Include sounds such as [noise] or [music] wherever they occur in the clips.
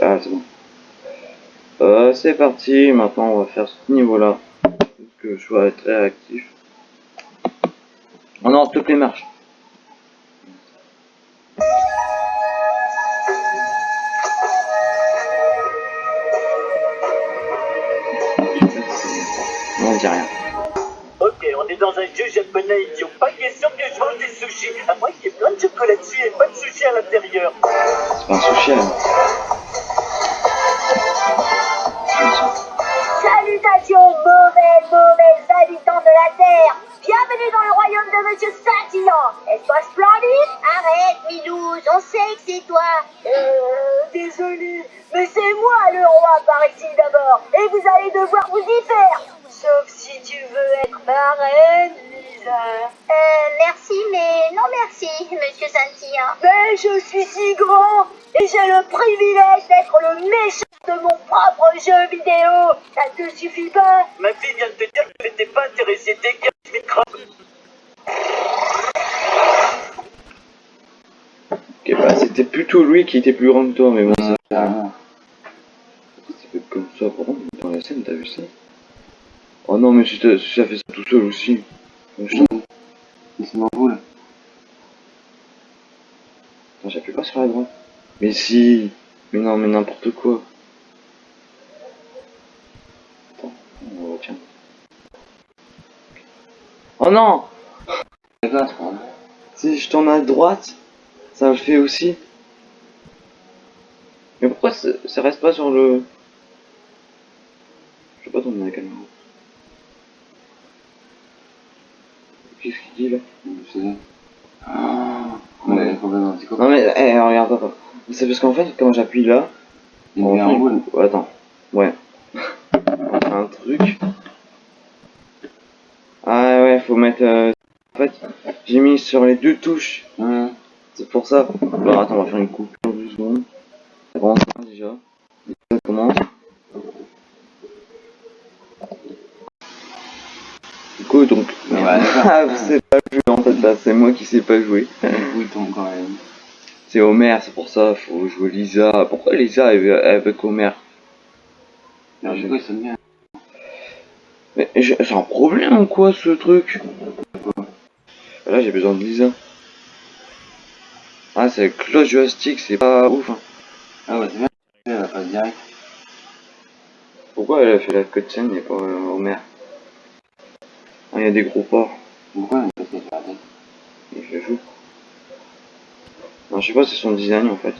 Ah, c'est bon. Euh, c'est parti, maintenant on va faire ce niveau-là. Que je sois très actif. On lance toutes les marches. On dit rien. Ok, on est dans un jeu japonais idiot. Pas question que je mange des sushis. À moins qu'il y ait plein de chocolat dessus et pas de sushi à l'intérieur. C'est pas un sushi, hein. Lui qui était plus grand que toi, mais bon, ça. C'est peut-être comme ça, par contre, dans la scène, t'as vu ça Oh non, mais si si ça fait ça tout seul aussi. Je Il se m'envole. Attends, j'appuie pas sur la droite. Mais si Mais non, mais n'importe quoi. Attends, retient. Oh non c'est. Si je tourne à droite, ça le fait aussi. Ça, ça reste pas sur le... Je sais pas tourner la caméra. Qu'est-ce qu'il dit là? Ah, on. Non mais, eh, regarde, attends. C'est parce qu'en fait, quand j'appuie là... Il on boule. Oh, Attends, ouais. On [laughs] fait un truc. Ah ouais, faut mettre... euh, En fait, j'ai mis sur les deux touches. C'est pour ça. Alors attends, on va faire une coupure de secondes. Ça commence là, déjà. Ça commence. Du coup, donc. [laughs] Ah, savez pas jouer en fait là, c'est moi qui sais pas jouer. Tombe quand même. C'est Homer, c'est pour ça, faut jouer Lisa. Pourquoi Lisa avec Homer Alors, du coup, il sonne bien. Mais j'ai c'est un problème ou quoi ce truc? Là j'ai besoin de Lisa. Ah c'est cloche joystick, c'est pas ouf. hein. Ah ouais, c'est bien. Direct. Pourquoi elle a fait la cutscene et pas euh, Homer Ah il y a des gros ports. Pourquoi elle la tête je joue. Non, je sais pas, c'est son design en fait.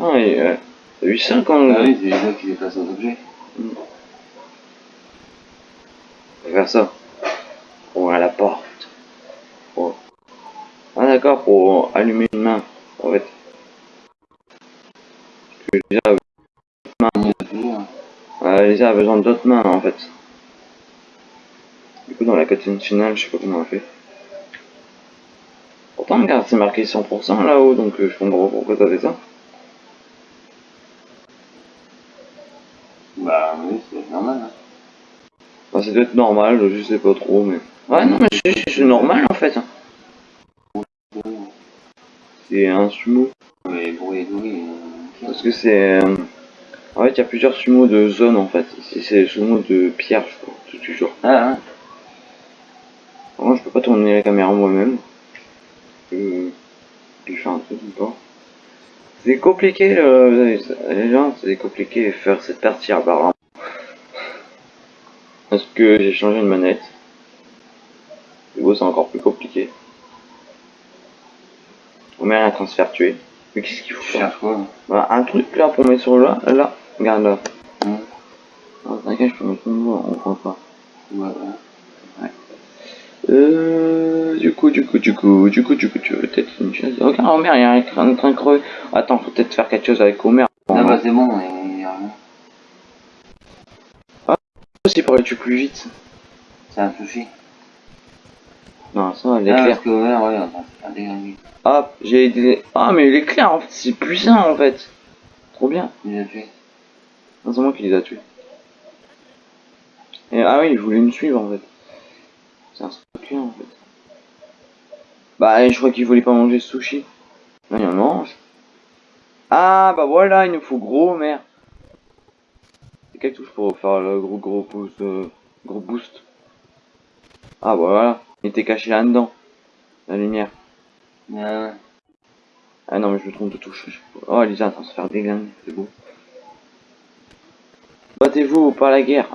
Ah, euh, t'as vu ça quand Ah oui, c'est les gars qui déplacent un objet. On va faire ça. Ouvrir la porte. Pour- Ah d'accord, pour allumer une main. En fait. Lisa a... Lisa besoin d'autres mains en fait. Du coup dans la cutscene finale, je sais pas comment elle fait. Pourtant regarde, c'est marqué 100% là-haut, donc euh, je comprends pas pourquoi t'as fait ça. Bah oui, c'est normal. Hein. C'est peut-être normal, je sais pas trop, mais... Ouais, non, mais c'est- c'est normal, en fait. C'est un sumo. Mais Parce que c'est... euh, En fait, il y a plusieurs sumo de zone, en fait. Ici, c'est le sumo de pierre, je crois, tout toujours. Ah, hein. Moi, je peux pas tourner la caméra moi-même. Euh... Je fais un truc ou pas. C'est compliqué, euh, les gens, c'est compliqué de faire cette partie apparemment. Parce que j'ai changé de manette. Du coup, c'est encore plus compliqué. On met un transfert tué. Mais qu'est-ce qu'il faut faire quoi Voilà, un truc là pour mettre sur là, là, regarde là. Hum. Ah, T'inquiète, je peux mettre voix, on voit pas. Ouais. Euh, du coup, du coup, du coup, du coup, du coup, tu veux peut-être une chose. Regarde, Homer, il y a un train de train creux. Attends, faut peut-être faire quelque chose avec Homer. Ah bah c'est bon, il y a rien. aussi pour aller tuer plus vite. C'est un. Non, ça, Ah, l'éclair. ouais, ouais, des gagner. Hop, j'ai aidé. Ah, mais l'éclair, en fait, c'est puissant, en fait. Trop bien. Il a tué. Non, c'est moi qui les a tués. Et, ah oui, je voulais me suivre, en fait. C'est un stalker, en fait. Bah, je crois qu'il voulait pas manger ce sushi. Non, il en mange. Ah, bah voilà, il nous faut gros, merde. C'est quelle touche pour faire le gros gros boost euh, Gros boost? Ah, bah voilà. Il était caché là-dedans. La lumière. Ah non, mais je me trompe de touche. Oh, Lisa, attends, se faire déglinguer, c'est beau. Battez-vous, pas la guerre.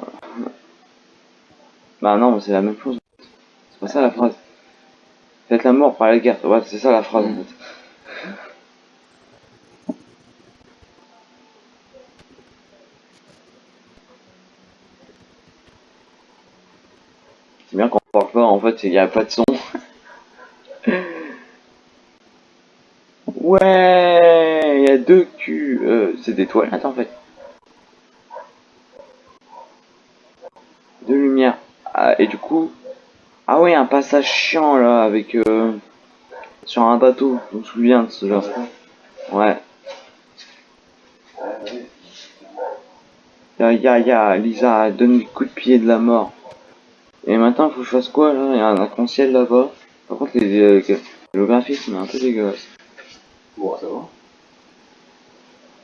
Bah non, mais c'est la même chose. C'est pas ça la phrase. Faites la mort, pas la guerre. Ouais, c'est ça la phrase en fait. C'est bien qu'on parle pas, en fait, il n'y a pas de son. Ouais, il y a deux culs. Euh, c'est des toilettes en fait. Deux lumières. Ah, et du coup, ah oui, un passage chiant là avec euh, sur un bateau. Je me souviens de ce genre. Ouais. Ya ya ya, Lisa donne le coup de pied de la mort. Et maintenant, faut que je fasse quoi là? Il y a un arc-en-ciel là-bas. Par contre, les, euh, le graphisme est un peu dégueulasse. Bon, ça va.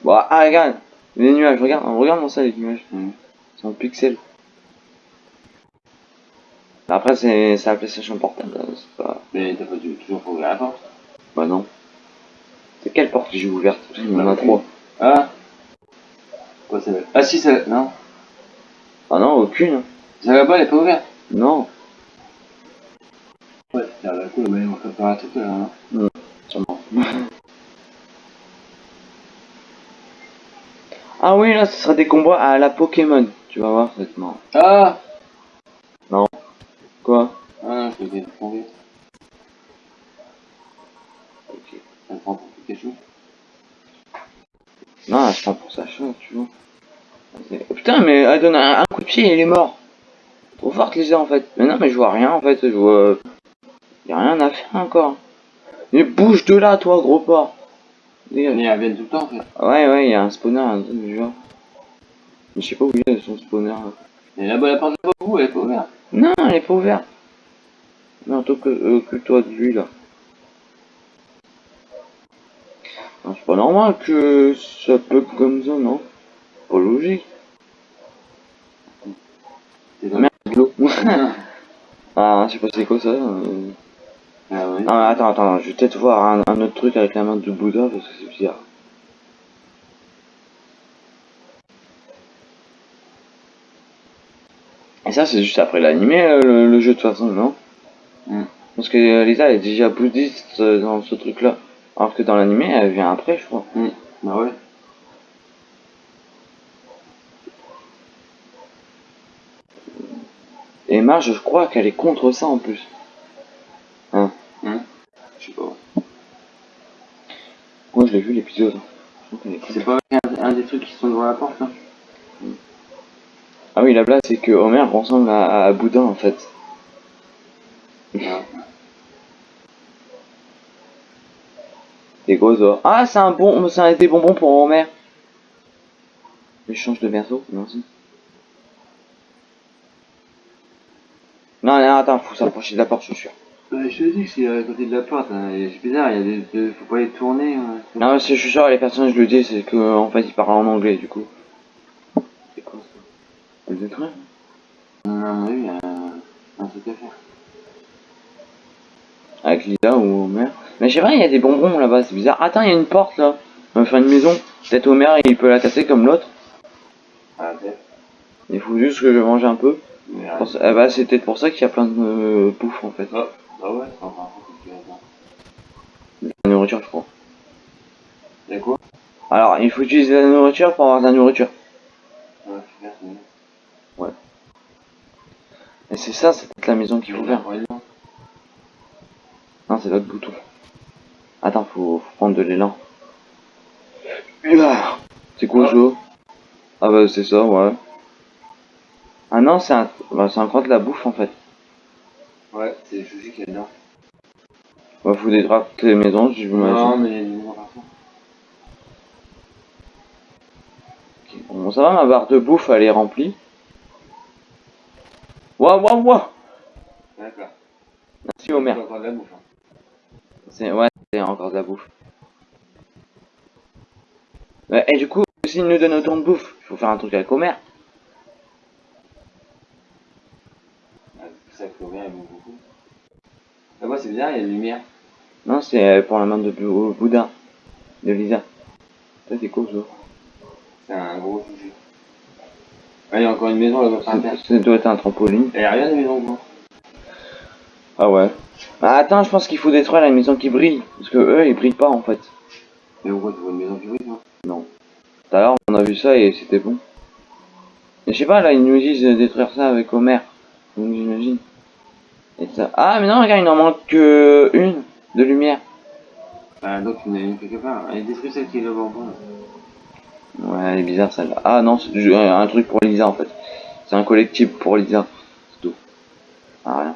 Bon, ah, regarde, les nuages, regarde, regarde mon ça, les nuages. C'est en pixels. Après, c'est la PlayStation Portable, hein, c'est pas... Mais t'as pas dû toujours pas ouvrir la porte? Bah non. C'est quelle porte que j'ai ouverte? Il y en a trois. Ah Quoi, c'est Ah si, c'est Non. Ah non, aucune. Celle là-bas, elle est pas ouverte. Non. C'est la coup, mais on peut faire un truc là. Hein. Sûrement. [laughs] ah oui, là, ce sera des combats à la Pokémon. Tu vas voir, ça être marrant. Ah Quoi? Ah non, je l'ai trouvé. Ok. Ça prend pour Pikachu. Non, je prends pour ça, tu vois. Oh, putain, mais elle donne un, un coup de pied et il est mort. Trop forte les en fait. Mais non, mais je vois rien en fait. Je vois. Y a rien à faire encore. Mais bouge de là, toi, gros porc. Mais elle vient tout le temps en fait. Ouais, ouais, il y a un spawner, un truc du genre. Mais je sais pas où il est son spawner. là. Et là-bas, la porte de vous, elle est pas ouverte? Non, elle est pas ouverte. Non, euh, occupe-toi de lui là. C'est pas normal que ça bug comme ça, non? Pas logique. Merde. Ah, je sais pas c'est quoi ça. euh. Ah ouais. Ah, attends, attends, je vais peut-être voir un, un autre truc avec la main de Bouddha parce que c'est bizarre. Et ça, c'est juste après l'animé, euh, le, le jeu de toute façon, non? Mm. Parce que euh, Lisa elle est déjà bouddhiste euh, dans ce truc-là. Alors que dans l'animé, elle vient après, je crois. Bah ouais. Et Marge, je crois qu'elle est contre ça en plus. Je sais pas. Moi, je l'ai vu l'épisode. Contre. C'est pas un, un des trucs qui sont devant la porte là Ah oui, la blague, c'est que Homer ressemble à, à Bouddha en fait. [laughs] Des gros os. Ah, c'est un bon, c'est un des bonbons pour Homer. Échange de berceau, merci. Attends, faut s'approcher de la porte, je suis sûr. Ouais, je te dis que c'est à côté de la porte, hein. c'est bizarre, il y a des, des- faut pas les tourner. hein. Non, parce que je suis sûr, les personnages le disent, c'est que en fait, ils parlent en anglais, du coup. C'est quoi ça? Elle détruit Non, oui, il y a un, truc à faire. Avec Lisa ou Homer? Mais je sais pas, il y a des bonbons là-bas, c'est bizarre. Attends, il y a une porte là. Enfin, une maison. Peut-être Homer, il peut la casser comme l'autre. Ah, peut-être. Il faut juste que je mange un peu. Eh bah, c'est peut-être pour ça qu'il y a plein de euh, bouffe en fait. Ah, ouais, c'est bien. La nourriture, je crois. Y'a quoi? Alors, il faut utiliser la nourriture pour avoir de la nourriture. Ouais, super. Et c'est ça, c'est peut-être la maison qu'il faut faire. Non. C'est l'autre bouton. Attends, faut, faut prendre de l'élan. Ouah. C'est quoi ça Ah bah c'est ça, ouais. Ah non, c'est un... Bah, c'est encore de la bouffe en fait. Ouais, c'est qu'il y a dedans. Bah faut détraper les maisons, je Non, m'imagine. mais il y a des partout. Ok. Bon, ça va, ma barre de bouffe, elle est remplie. Waouh, waouh, waouh D'accord. Merci Homer. Il y a encore de la bouffe. hein. C'est... Ouais, c'est encore de la bouffe. Ouais, et du coup, s'ils nous donnent autant de bouffe, il faut faire un truc avec Homer. Ah, C'est ça que Homer aime beaucoup. Ah, moi, c'est bizarre, il y a une lumière. Non, c'est euh, pour la main de au Bouddha. De Lisa. Ça, c'est cool, ça. C'est un gros sujet. Ah, il y a encore une maison là-bas. Ça ça doit être un trampoline. Il y a rien de maison, quoi. Ah ouais. Ah, attends, je pense qu'il faut détruire la maison qui brille. Parce que eux, ils brillent pas, en fait. Mais pourquoi tu vois une maison qui brille, toi? Tout à l'heure, on a vu ça et c'était bon. Mais je sais pas, là, ils nous disent de détruire ça avec Homer. Donc j'imagine. Et ça... Ah, mais non, regarde, il en manque que une de lumière. Ah, donc il y en a une quelque part. Elle détruit celle qui est là. Ouais, elle est bizarre celle-là. Ah non, c'est du- un truc pour Lisa en fait. C'est un collectif pour Lisa. C'est tout. Ah, rien.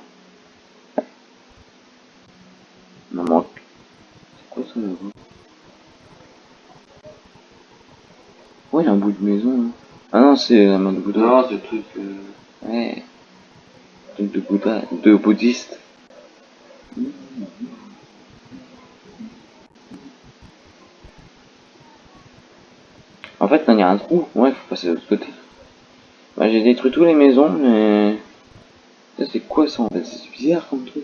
Il en manque. C'est quoi ça là-bas Ouais, il y a un bout de maison. là. Ah non, c'est la main de Bouddha. Non, ce truc. Euh... Ouais. De Bouddha, de bouddhiste. En fait, il y a un trou. Ouais, faut passer de l'autre côté. J'ai détruit toutes les maisons, mais... Ça, c'est quoi ça, en fait? C'est bizarre comme truc.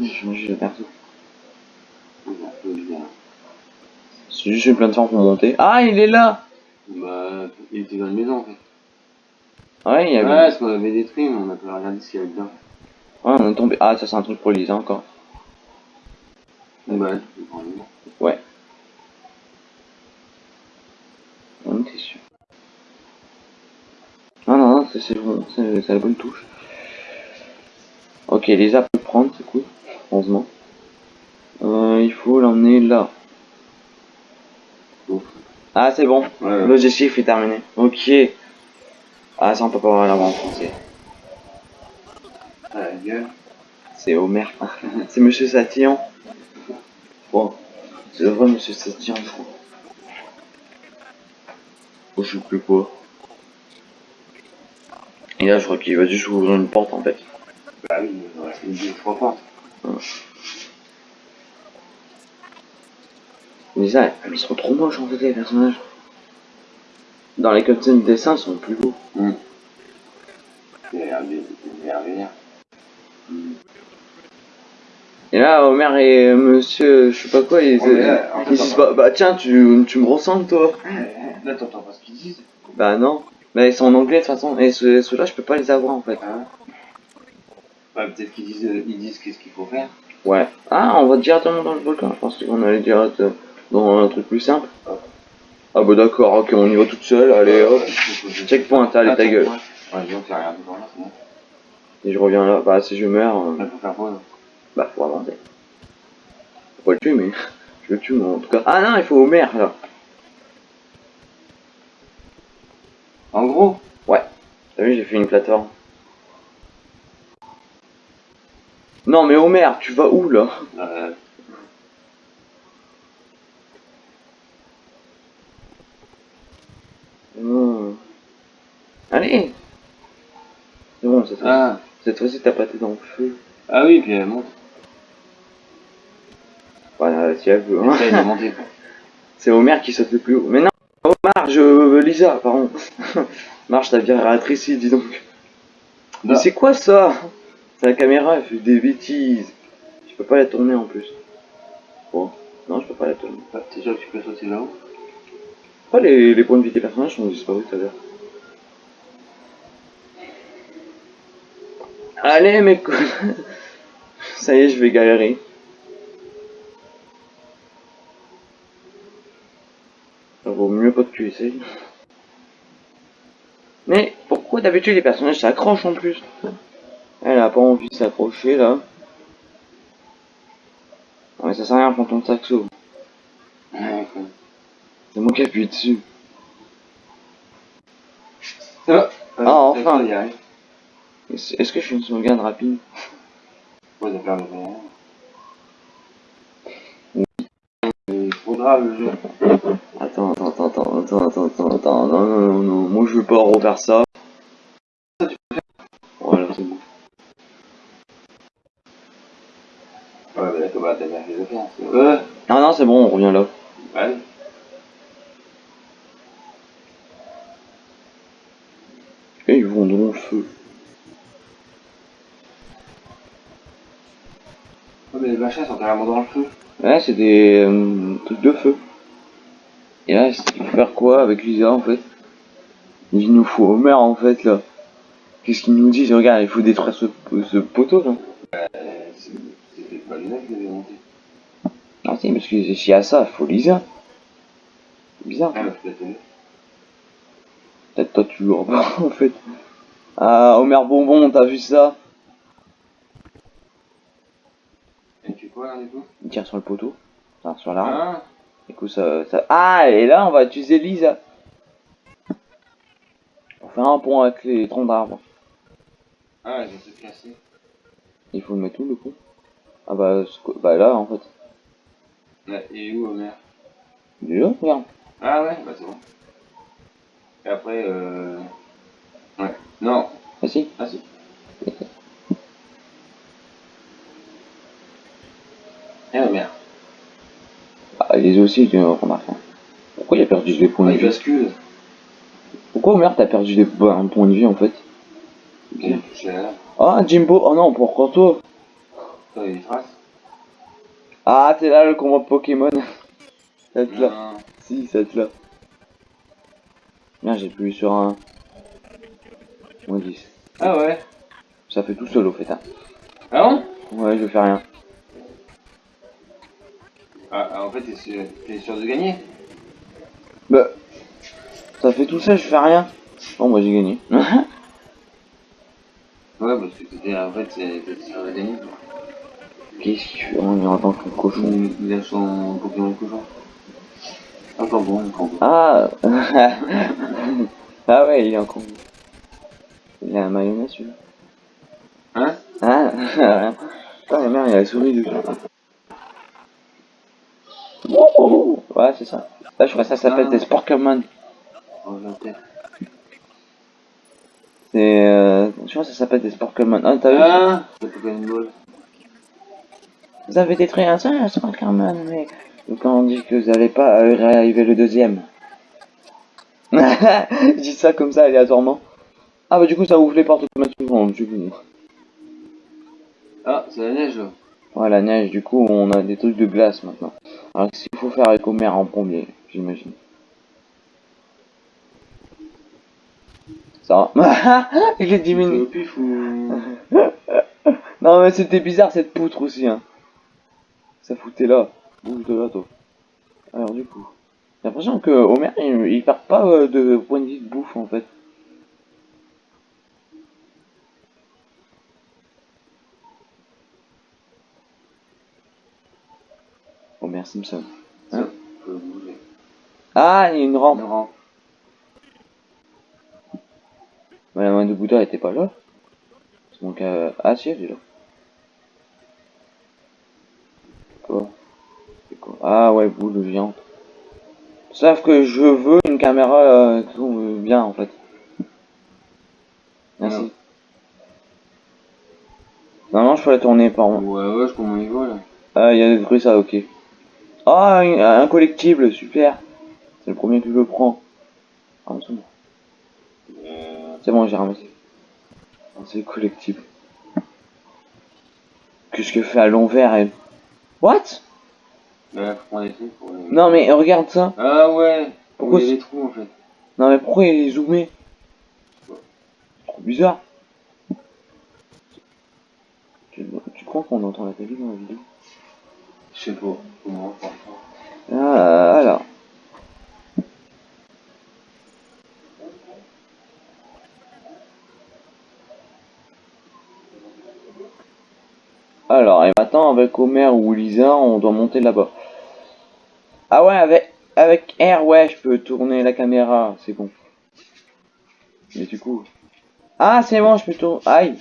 J'ai changé de perso. c'est juste une plateforme pour monter. Ah, il est là Bah, il était dans une maison en fait. Ouais, il y Ouais, avait... parce qu'on avait détruit, mais on a pas regardé ce qu'il y avait dedans. Ouais, on est tombé... Ah, ça, c'est un truc pour Lisa, encore. Bah. Ouais. On était sûr. Non, non, non, c'est bon, c'est la bonne touche. Ok, Lisa peut prendre, c'est cool. Heureusement. Euh, il faut l'emmener là. Ah, c'est bon. Ouais, ouais. L'objectif est terminé. Ok. Ah, ça, on peut pas l'avoir en français. Ah, la gueule. C'est Homer. [laughs] c'est Monsieur Satillon. Bon. C'est le vrai Monsieur Satillon, je crois. Oh, je sais plus quoi. Et là, je crois qu'il va juste ouvrir une porte, en fait. Bah oui, il reste une deux, trois portes. Mais ils sont trop moches, en fait, les personnages. Dans les cutscenes de dessin, ils sont plus beaux. L'air vénère. Et là, Homer et Monsieur, je sais pas quoi, ils, là, ils disent bah, bah tiens, tu, tu me ressembles, toi. Là, t'entends pas ce qu'ils disent. Bah non. Mais ils sont en anglais de toute façon. Et ceux- ceux-là, je peux pas les avoir en fait. Hein Ouais, peut-être qu'ils disent, ils disent qu'est-ce qu'il faut faire. Ouais. Ah, on va directement dans le volcan. Je pensais qu'on allait direct euh, dans un truc plus simple. Ah bah d'accord, ok, on y va toute seule. Allez hop. Checkpoint, allez ta gueule. Ouais, là, c'est bon. Et je reviens là. Bah si je meurs, euh, Là, faut faire pause. bah faut avancer. Faut pas le tuer, mais [laughs] je le tue moi, en tout cas. Ah non, il faut Homer là. En gros, T'as vu, j'ai fait une plateforme. Non mais Homer, tu vas où là? Euh, Hmm. Allez C'est bon, cette fois-ci, ah, cette fois-ci t'as pas été dans le feu. ah oui, puis elle monte. Voilà, si elle veut. hein. Monter, quoi. C'est Homer qui saute le plus haut. Mais non, Homer, je... Lisa, pardon. [laughs] Marche, ta viratrice ici, dis donc. Mais Bah. c'est quoi ça? C'est la caméra, elle fait des bêtises. Je peux pas la tourner en plus. Bon, non, je peux pas la tourner. Ah, T'es sûr que tu peux sauter là-haut? Pourquoi les, les points de vie des personnages sont disparus tout à l'heure Allez, mec [laughs] Ça y est, je vais galérer. Ça vaut mieux pas que tu essayes. Mais pourquoi d'habitude les personnages s'accrochent en plus? Elle a pas envie de s'accrocher là. Ouais, ça sert à rien quand on saxo. Ouais. C'est moi qui appuie dessus. Va Ah, enfin. Est-ce que je fais une sauvegarde rapide? Ouais. Il faudra le jeu. Attends, attends, attends, attends, attends, attends, attends, attends, non, non, non, moi je veux pas refaire ça. Ça, Voilà, c'est bon. Ouais, mais Non, ah, non, c'est bon, on revient là. Et ils vont dans le feu. Mais les machins sont carrément dans le feu. Ouais, c'est des euh, trucs de feu. Et là, il faut faire quoi avec Lisa en fait? Il nous faut Homer en fait là. Qu'est-ce qu'il nous dit Regarde, il faut détruire ce, ce poteau là. Euh, c'est- C'était pas Luna qui l'avait monté. Ah si, parce que s'il y a ça, il faut Lisa. C'est bizarre. Ah, peut-être toi tu joues pas [laughs] en fait. Ah, Homer Bonbon, t'as vu ça? Et du coup Il tire sur le poteau. Enfin, sur l'arbre. Ah Du coup, ça, ça... Ah, et là, on va utiliser Lisa. Pour faire un pont avec les troncs d'arbres. Ah, j'ai tout cassé. Il faut le mettre où, le pont? Ah bah, bah là, en fait. Est où Homer Déjà, regarde. Ah ouais, bah c'est bon. Et après, euh... Ouais. Non. Ah si. Ah si. Eh Homer. Ah, les aussi, tu remarques. hein. Pourquoi il a perdu des points Ah, de il vie bascule. Pourquoi Homer t'as perdu des bah, un point de vie, en fait la Ah, Jimbo Oh non, pourquoi toi il. Ah, t'es là, le combat Pokémon. [laughs] Cette là. Non. Si, cette là. Merde, j'ai appuyé sur un... Moins 10. Ah ouais. Ça fait tout seul, au fait, hein. Ah bon? Ouais, je fais rien. Ah, ah, en fait, t'es sûr, de gagner? Bah, ça fait tout ça, je fais rien. Bon, moi j'ai gagné. [laughs] Ouais, parce que t'étais, en fait, c'est- t'es sûr de gagner. Qu'est-ce qu'il fait On est en tant que cochon. Il, a son Pokémon cochon. Encore bon, bon. Ah [laughs] Ah ouais, il est encore. Il a un mayonnaise celui-là. Hein? Ah [laughs] rien. Ah la merde, il a la souris dessus. Oh. Ouais, c'est ça. Là, je crois que ça s'appelle Ah. des Sporkerman. Oh, j'ai la tête. C'est. Euh... Je crois que ça s'appelle des Sporkerman. Ah, t'as vu? Ah. Vous avez détruit un seul Sporkerman, mais. Quand on dit que vous n'allez pas réarriver le deuxième. je [laughs] dis ça comme ça aléatoirement. Ah bah du coup ça ouvre les portes automatiquement. Du coup. Ah, c'est la neige là. Ouais la neige, du coup on a des trucs de glace maintenant. Alors qu'est-ce qu'il faut faire avec Homer en premier, j'imagine? Ça va [laughs] Il est diminué. [laughs] Non mais c'était bizarre cette poutre aussi hein. Ça foutait là. Bouge de là toi. Alors du coup. J'ai l'impression que Homer il, il perd pas euh, de point de vie de bouffe en fait. Bouger. Ah, il y a une rampe. Une rampe. Mais la main de Bouddha était pas là. C'est mon cas. Ah si, elle est là. Quoi? Quoi? Ah ouais, boule géante. Sauf que je veux une caméra euh, tourne bien en fait. Merci. Non. Non, je peux la tourner par moi. Ouais, ouais, je comprends mon niveau là. Ah, il y a des trucs ça, ok. Ah, un, un collectible, super. C'est le premier que je prends. Ah, c'est bon. C'est bon, j'ai ramassé. Ah, C'est collectible. Qu'est-ce que fait à l'envers, elle? What? Ouais, pour. les- Non, mais regarde ça. Ah ouais Pourquoi Il y a c'est- des trous en fait. Non, mais pourquoi il est zoomé Trop bizarre. Tu, tu crois qu'on entend la télé dans la vidéo? Ah, alors. Alors, et maintenant avec Homer ou Lisa, on doit monter là-bas. Ah ouais, avec, avec R, ouais, je peux tourner la caméra, c'est bon. Mais du coup... Ah, c'est bon, je peux tourner... Aïe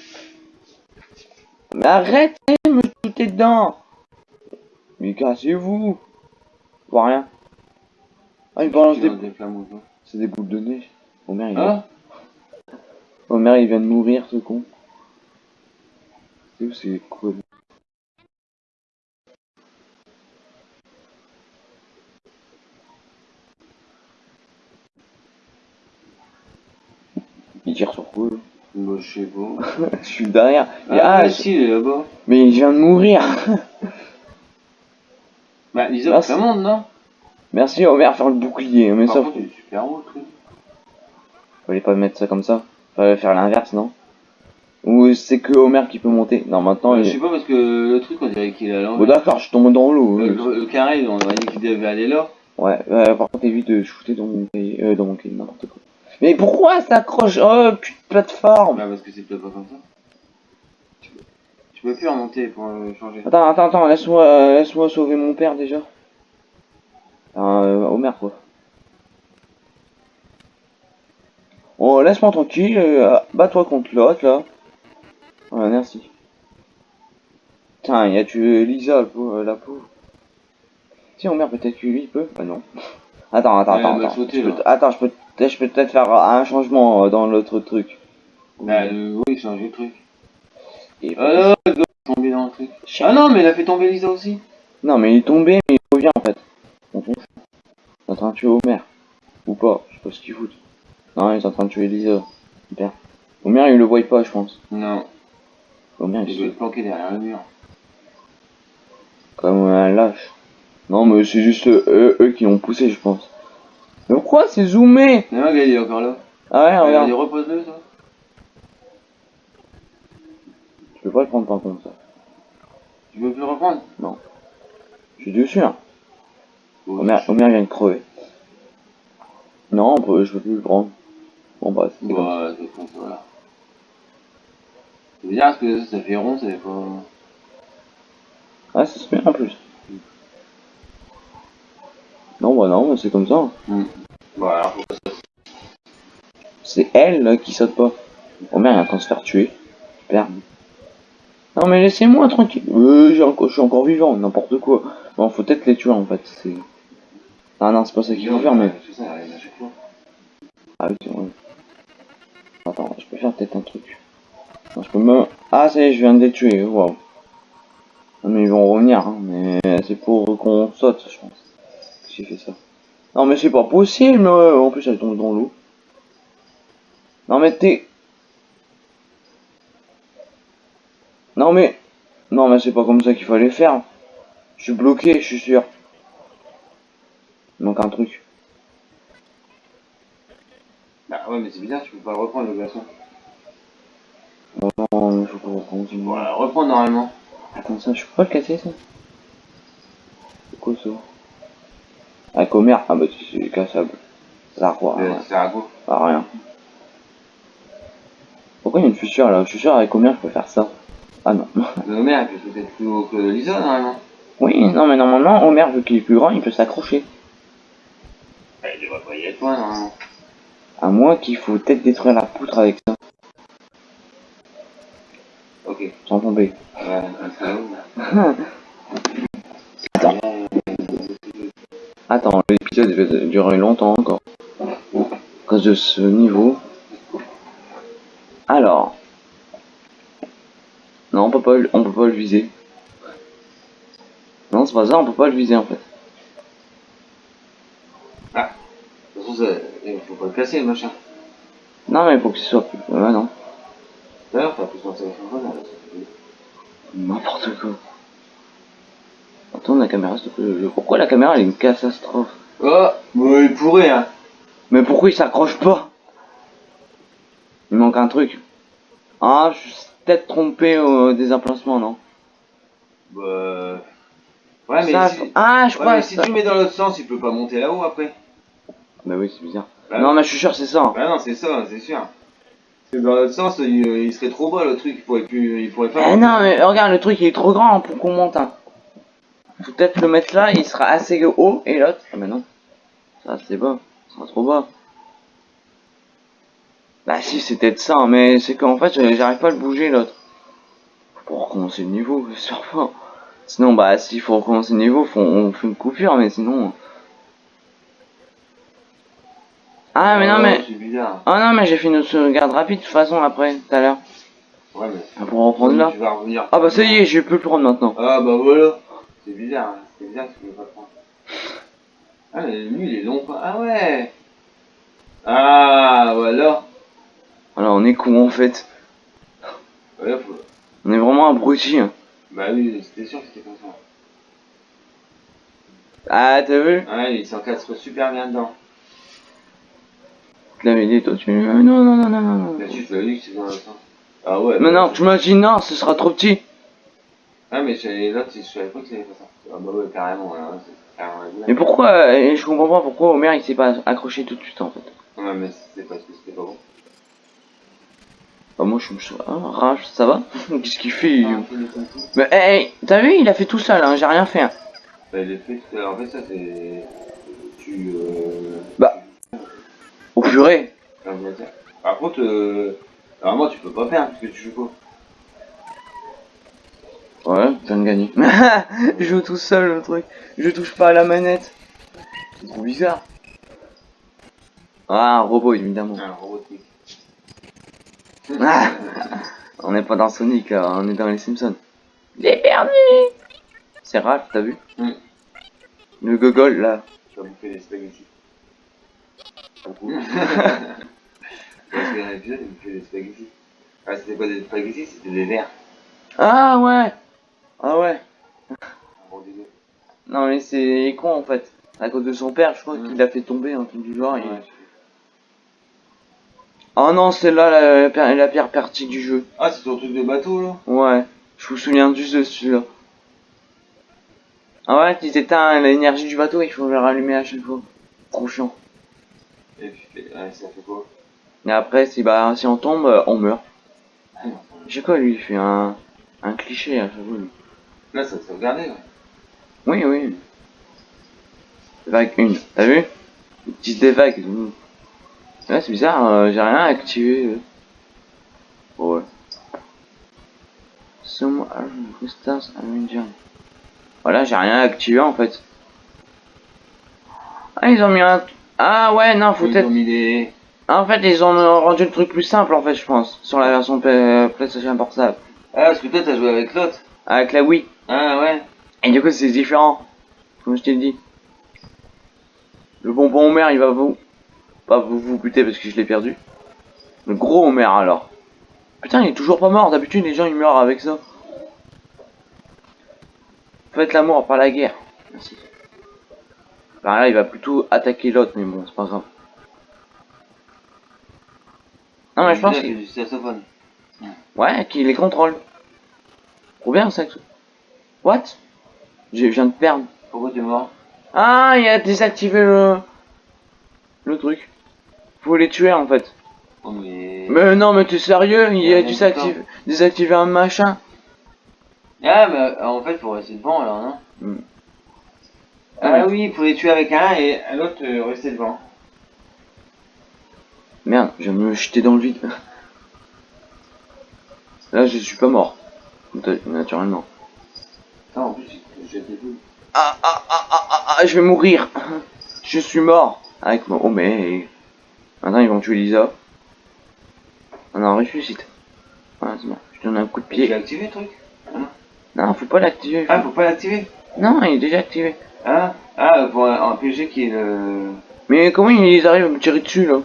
Mais arrêtez de me shooter dedans Mais cassez-vous Je vois rien. Ah, il balance des... des. C'est des boules de neige. Homer, il... Ah Homer, il vient de mourir, ce con. C'est où c'est quoi lui Il tire sur quoi Bah, je sais pas. [laughs] Je suis derrière. Ah, ah, je- si, il est là-bas. mais il vient de mourir. [laughs] Lisa, Ah, ça c'est- monte, non? Merci Homer faire le bouclier. Mais Par ça, contre, il est super haut, le truc. fallait pas mettre ça comme ça. Fallait faire l'inverse, non? Ou c'est que Homer qui peut monter? Non, maintenant. Euh, il- Je sais pas, parce que le truc, on dirait qu'il est à Bon, l'envers. d'accord, je tombe dans l'eau. Le, le carré, on aurait dit qu'il devait aller là. Ouais, euh, par contre, évite de shooter dans mon cahier, euh, dans mon cahier, n'importe quoi. Mais pourquoi ça accroche? Oh, putain de plateforme Bah, parce que c'est peut-être pas comme ça. Tu peux, plus remonter pour euh, changer. Attends, attends, attends, laisse-moi euh, laisse-moi sauver mon père déjà. Euh, Homer, quoi. Oh, laisse-moi tranquille, euh, bats-toi contre l'autre, là. Ouais, merci. Putain, il a tué Lisa, pauvre- la pauvre. Si Homer, peut-être que lui, il peut Bah non. [laughs] Attends, attends, Ouais, attends, attends. sauté, Je peux attends, je peux, je peux peut-être faire un changement euh, dans l'autre truc. Bah, euh, oui, changer le truc. Et- Ah non, il doit tomber dans le truc. Ah non, mais il a fait tomber Lisa aussi. Non, mais il est tombé, mais il revient en fait. On fout. Il est en train de tuer Homer. Ou pas, je sais pas ce qu'il fout. Non, il est en train de tuer Lisa. Super. Homer, il le voit pas, je pense. Non, Homer, il il doit est être planqué derrière le mur. comme un lâche. Non, mais c'est juste eux, eux qui l'ont poussé, je pense. Mais pourquoi c'est zoomé? Regarde, il est encore là. Ah ouais, Regarde, regarde. repose-le, ça. Je peux pas le prendre par contre, ça. Tu veux plus le reprendre? Je suis dessus, hein. Bon, je- Homer vient de crever. Non, on peut- je peux plus le prendre. Bon, bah, c'est. Bah, c'est comme ça, voilà. C'est bizarre parce que ça fait rond, ça fait pas. Ah, ça se met en plus. Non, bah non, mais c'est comme ça. Voilà. C'est elle là, qui saute pas. Homer il est en train de se faire tuer. Super. Non mais laissez-moi tranquille. Euh, je suis encore vivant, n'importe quoi. Bon, faut peut-être les tuer en fait. C'est. Ah non, c'est pas ça qu'il faut faire, mais. Ah oui, c'est vrai. Attends, je peux faire peut-être un truc. Non, je peux me. Ah, ça y est, je viens de les tuer. Waouh. Non mais ils vont revenir, hein, mais c'est pour qu'on saute, je pense. J'ai fait ça? Non mais c'est pas possible. En plus, elle tombe dans l'eau. Non mais t'es. Non mais. Non mais c'est pas comme ça qu'il fallait faire. Je suis bloqué, je suis sûr. Il manque un truc. Bah ouais, mais c'est bizarre, tu peux pas le reprendre le glaçon. Non, il faut qu'on continue. Voilà, reprendre normalement. Attends, ça, je peux pas le casser, ça? C'est quoi, ça? Avec Homer Ah bah, c'est cassable. Ça quoi Euh. Ça à quoi? À rien. Pourquoi il y a une fissure, là? Je suis sûr, avec Homer, je peux faire ça. Ah non. Merde, il peut être plus haut que Lisa normalement. Oui, non, mais normalement, Homer, vu qu'il est plus grand, il peut s'accrocher. Bah, il devrait pas y être loin normalement. À moins qu'il faut peut-être détruire la poutre avec ça, Ok. sans tomber. Ouais, un salaud. [laughs] Attends. Attends, l'épisode va durer longtemps encore. À cause de ce niveau. Alors. On peut pas, le- on peut pas le viser. Non, c'est pas ça, on peut pas le viser en fait. De toute façon, ça- il faut pas le casser le machin. Non, mais il faut que ce soit plus. Ouais, non. D'ailleurs, t'as plus. N'importe quoi. Attends, la caméra, s'il te plaît. Pourquoi la caméra elle est une catastrophe? Oh, bon, il pourrait, hein. Mais pourquoi il s'accroche pas? Il manque un truc. Ah, je peut-être trompé au des emplacements, non? Bah. Ouais, mais, Ça, si... Ah, je ouais, crois mais si ça- tu mets dans l'autre sens, il peut pas monter là-haut après. Bah oui, c'est bizarre. Bah, Non, mais je suis sûr, c'est ça. hein. Bah non, c'est ça, c'est sûr. Parce que dans l'autre sens, il, il serait trop bas le truc, il pourrait plus. Il pourrait pas. Eh non, mais regarde, le truc il est trop grand pour qu'on monte. Hein. Peut-être le mettre là, il sera assez haut, et l'autre. Ah, mais non. Ça, c'est bas. Ça sera trop bas. Bah, si, c'est peut-être ça, mais c'est qu'en fait, euh, j'arrive pas à le bouger l'autre. Pour recommencer le niveau, [laughs] pas. Sinon, bah, s'il faut recommencer le niveau, faut, on fait une coupure, mais sinon. Ah, mais non, mais. Ah, non, mais j'ai fait une sauvegarde rapide de toute façon après, tout à l'heure. Ouais, mais. Ah, Pour reprendre là. Tu vas revenir. Ah, bah, ça y est, je peux le prendre maintenant. Ah, bah voilà. C'est bizarre, hein. c'est bizarre que tu peux pas prendre. Ah, mais lui, il est long, quoi. Ah ouais. Ah, voilà. Voilà, on est con en fait? Ouais, faut... On est vraiment abrutis. Hein. Bah oui, c'était sûr que c'était comme ça. Ah, t'as vu? Ouais, il s'encastre super bien dedans. Je l'avais dit, toi, tu... euh, Non, non, non, non, non, tu dit que dans le sens. Ah ouais. Mais non, tu m'as dit non, ce sera trop petit. Ah, mais l'autre, je savais pas que c'était pas ça. Ah bah ouais, carrément, là. Mais pourquoi euh, Je comprends pas pourquoi Homer il s'est pas accroché tout de suite en fait. Ouais, mais c'est parce que c'était pas bon. Bah, moi je me suis. Ah, rage, ça va [laughs] Qu'est-ce qu'il fait Ah. Mais hey, t'as vu, il a fait tout seul, hein, j'ai rien fait. Hein. Bah, il est fait tout l'heure. En fait, ça, c'est. Tu. Euh... Bah. Au purée dire. Par contre, euh... normalement, tu peux pas faire parce que tu joues pas. Ouais, je viens de gagner. [laughs] je joue tout seul le truc. Je touche pas à la manette. C'est trop bizarre. Ah, un robot évidemment. Un. Ah. On n'est pas dans Sonic là, on est dans les Simpsons. J'ai perdu C'est Ralph, t'as vu Mm. Le gogol là. Tu vas bouffer des spaghettis. Beaucoup. Parce des spaghettis. Ah, c'était pas des spaghettis, c'était des verres. Ah ouais Ah ouais. Non mais c'est con en fait. À cause de son père, je crois Mm. qu'il l'a fait tomber un truc du genre. et-. Oh non, c'est là la, la, la pire partie du jeu. Ah, c'est ton truc de bateau là? Ouais, je me souviens juste de celui-là. Ah ouais, tu t'éteins l'énergie du bateau, il faut le rallumer à chaque fois. Trop chiant. Et puis, ouais, ça fait quoi? Et après, si, bah, si on tombe, euh, on meurt. Ah, sais quoi, lui, il fait un, un cliché à chaque fois. lui. Là, ça te regarder, ouais. Oui, oui. Vague 1, t'as vu? Ils disent des vagues. Ouais, c'est bizarre, euh, j'ai rien activé. euh. Bon, ouais. Some. Voilà, j'ai rien activé en fait. Ah, ils ont mis un. Ah ouais, non, faut peut-être. des. En fait, ils ont rendu le truc plus simple en fait, je pense, sur la version Play- PlayStation Portable. Ah, parce que toi, t'as joué avec l'autre. Avec la Wii. Ah, ouais. Et du coup, c'est différent. Comme je t'ai dit. Le bonbon Homer, il va vous. Pas vous vous buter parce que je l'ai perdu. Le gros Homer alors. Putain, il est toujours pas mort. D'habitude, les gens ils meurent avec ça. Faites l'amour, pas la guerre. Merci. Par là, il va plutôt attaquer l'autre, mais bon, c'est pas grave. Non, mais je pense que qu'il. Ouais, qu'il les contrôle. Trop bien ça. What? Je viens de perdre. Pourquoi t'es mort? Ah, il a désactivé le... Le truc. Faut les tuer en fait. Oh, mais. Mais non, mais t'es sérieux Il a désactivé, désactivé un machin. Ah, mais euh, en fait, faut rester devant alors, non Hmm. Ah oui, il faut les tuer avec un et l'autre euh, rester devant. Merde, je de me jeter dans le vide. [laughs] Là, je suis pas mort. Nat- Naturellement. Non, en plus, j'ai des boules. Ah, ah, ah, ah, ah, ah, je vais mourir. [laughs] Je suis mort. Avec mon... Oh, mais... Maintenant, ils vont tuer Lisa. Ah non, ressuscite. Voilà, c'est bon. Je donne un coup de J'ai pied. activé le truc Non, faut pas l'activer. Ah, faut pas l'activer Non, il est déjà activé. Ah, ah pour un, un PG qui est le. Mais comment ils arrivent à me tirer dessus, là?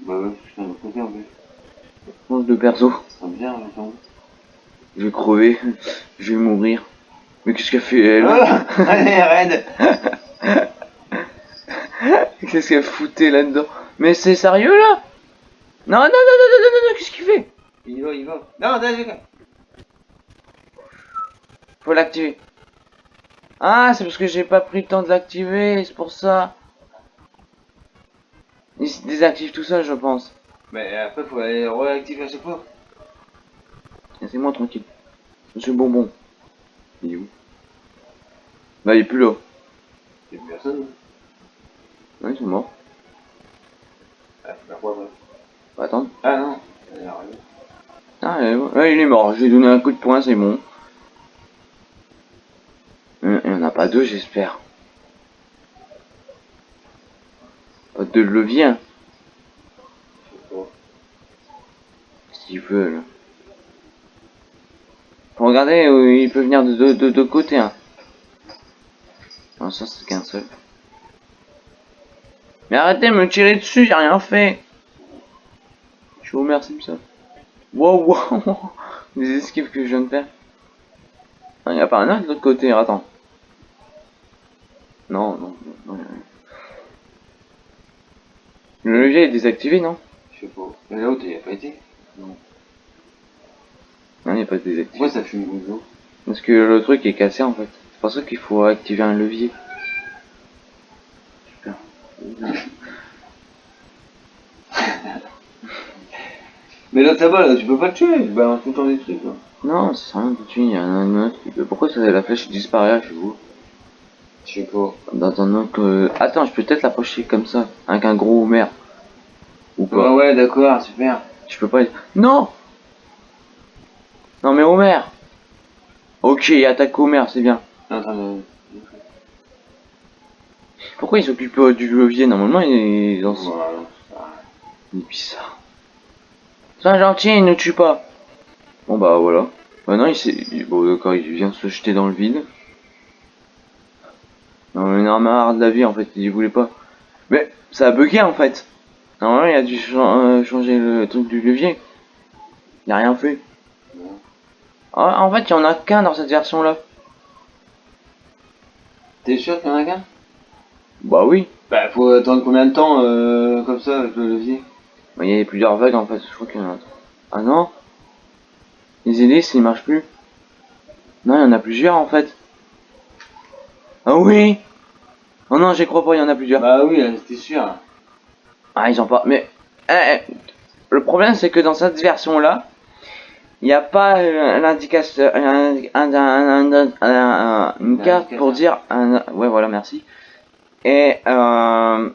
Bah ouais, putain, de côté en plus. Mange de perso. Ça là, attends. Je vais crever. Je vais mourir. Mais qu'est-ce qu'elle fait, elle? Ah Allez, raide [laughs] Qu'est-ce qu'elle foutait là-dedans? Mais c'est sérieux, là? Non, non, non, non, non, non, non, non, qu'est-ce qu'il fait? Il va, il va. Non, attends, je Faut l'activer. Ah, c'est parce que j'ai pas pris le temps de l'activer, c'est pour ça. Il se désactive tout seul, je pense. Mais après, faut aller réactiver à chaque fois. Laissez-moi tranquille. Monsieur Bonbon. Il est où? Bah, il est plus là. Il y a personne. Ouais, ils sont morts. Ah, quoi, attendre. Ah non. Elle arrive. Ah, ouais, ouais, il est mort. Je lui ai donné un coup de poing, c'est bon. Euh, Il n'y en a pas deux, j'espère. Pas deux leviers. S'ils veulent. Faut regarder où il peut venir de deux de, de côtés. Hein. Non, ça c'est qu'un seul. Mais arrêtez de me tirer dessus, j'ai rien fait. Je suis Homer Simpson. Wow, wow. Les [laughs] esquives que je viens de faire. Il n'y a pas un arc de l'autre côté, attends. Non, non, non, non. Le levier est désactivé, non? Je sais pas. Mais là-haut, il a pas été Non, il n'est pas désactivé. Pourquoi ça fume beaucoup Parce que le truc est cassé en fait. C'est pour ça qu'il faut activer un levier. Mais là, ça va, là, tu peux pas le tuer. Il balance tout le temps des trucs, là. Non, c'est rien tout de suite, il y a un autre. qui peut- Pourquoi ça, la flèche disparaît chez vous Je sais pas. Dans un autre. euh, Attends, je peux peut-être l'approcher comme ça, avec un gros Homer. Ou Ouais, pas ouais, d'accord, super. Je peux pas. Non Non mais Homer Ok, il attaque Homer, c'est bien. Non, attends. Pourquoi il s'occupe euh, du levier Normalement, il est dans son. Il est bizarre. Sois gentil, il ne tue pas. Bon bah voilà. Maintenant il s'est. Bon d'accord, il vient se jeter dans le vide. Non, il en a marre de la vie en fait, il voulait pas. Mais ça a bugué en fait. Normalement il a dû euh, changer le truc du levier. Il a rien fait. Ah, en fait il y en a qu'un dans cette version là. T'es sûr qu'il y en a qu'un? Bah oui. Bah, faut attendre combien de temps, euh, comme ça, avec le levier? Bah, Il y a plusieurs vagues en fait, je crois qu'il y en a. Ah non? Les hélices ils marchent plus. Non, il y en a plusieurs en fait. Ah oui? Oh non, j'y crois pas, il y en a plusieurs. Bah oui, là, c'était sûr. Ah, ils ont pas. Mais. eh, eh, le problème c'est que dans cette version là, il n'y a pas euh, l'indication. un- un- un- un- un- un- une carte pour dire. un- ouais, voilà, merci. Et. Euh,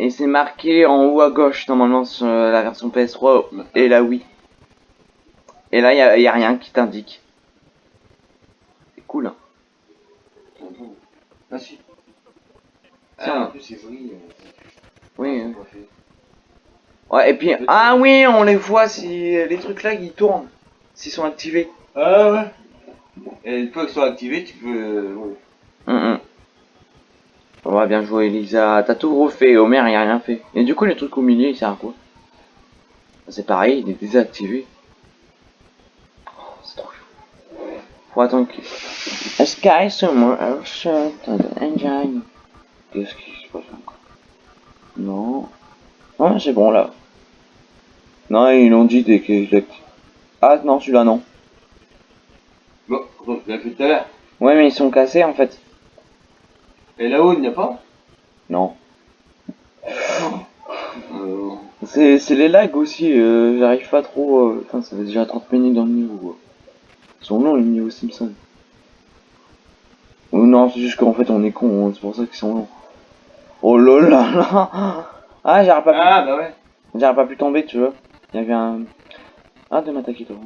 et c'est marqué en haut à gauche normalement sur la version PS3 et la Wii. Et là, il n'y a, rien qui t'indique. C'est cool. Hein. Ah si. Tiens. Ah, en plus, c'est euh, Oui. Ouais, et puis. Ah oui, on les voit si les trucs là ils tournent. S'ils sont activés. Ah ouais Et une fois qu'ils sont activés, tu peux... euh, ouais. Hum, hum. On va bien jouer Elisa. T'as tout refait, Homer il a rien fait. Et du coup le truc au milieu il sert à quoi? C'est pareil, il est désactivé. Oh, c'est trop chaud. Faut attendre que... A sky somewhere the engine? Qu'est-ce qui se passe encore? Non. Ah c'est bon là. Non ils l'ont dit dès que je. Ah non celui-là non. Bon, tu l'as fait tout à l'heure. Ouais mais ils sont cassés en fait. Et là-haut, il n'y a pas Non. euh, C'est c'est les lags aussi, euh, j'arrive pas trop. euh, Enfin, ça fait déjà 30 minutes dans le niveau. euh. Ils sont longs les niveaux Simpson. Ou non, c'est juste qu'en fait on est con, hein, c'est pour ça qu'ils sont longs. Oh là là là Ah, j'arrive pas, Ah, bah ouais. pu... j'arrive pas pu tomber, tu vois. Il y avait un. Ah, de m'attaquer toi.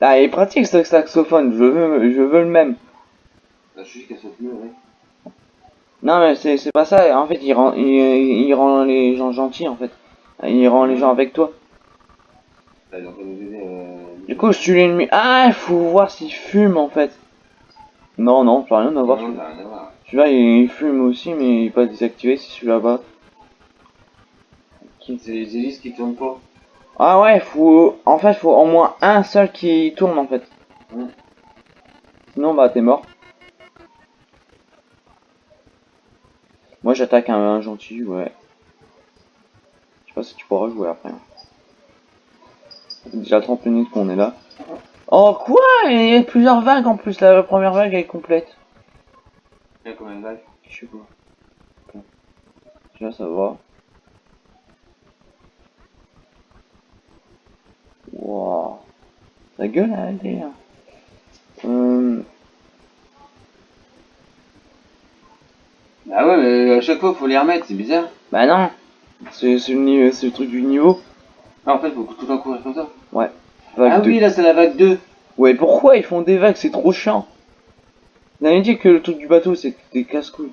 Ah, il est pratique ce saxophone, je veux, je veux le même. Bah, je suis juste qu'elle saute mieux, ouais. Non, mais c'est pas ça, en fait, il rend, il, il rend les gens gentils en fait. Il rend les gens avec toi. Bah, aider, euh... Du coup, je tue l'ennemi. Ah, il faut voir s'il fume en fait. Non, non, ça n'a rien à voir. Celui-là, il fume aussi, mais il est pas désactivé, c'est celui là-bas. C'est les hélices qui tournent pas. Ah ouais, faut... En fait, faut au moins un seul qui tourne en fait. Mm. Sinon, bah, t'es mort. Moi, j'attaque un, un gentil, ouais. Je sais pas si tu pourras jouer après. hein. Déjà 30 minutes qu'on est là. Oh, quoi? Il y a plusieurs vagues en plus, la première vague elle est complète. Il y a combien de vagues? Je sais pas. Déjà, ça va. Wow. Ta gueule, elle est... hein. Euh... Bah ouais, mais à chaque fois, faut les remettre, c'est bizarre. Bah non. C'est le, le truc du niveau. Ah, en fait, faut tout le temps courir comme ça. Vague ah oui, là, c'est la vague 2. Ouais, pourquoi ils font des vagues? C'est trop chiant. Vous avez dit que le truc du bateau, c'était des casse-couilles.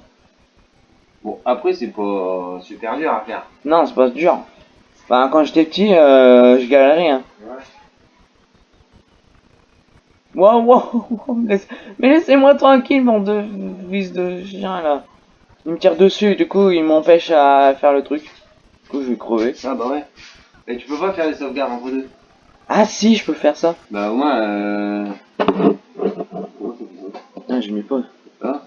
Bon, après, c'est pas super dur à faire. Non, c'est pas dur. Enfin, quand j'étais petit, euh, je galérais, hein. Wow, wow, wow, laisse- Mais laissez-moi tranquille, mon de fils de chien, là. Il me tire dessus, du coup, il m'empêche à faire le truc. coup, je vais crever. Ah bah ouais. Et tu peux pas faire des sauvegardes entre deux Ah si, je peux faire ça. Bah au moins, euh... Ah, j'ai mis pause. Ah.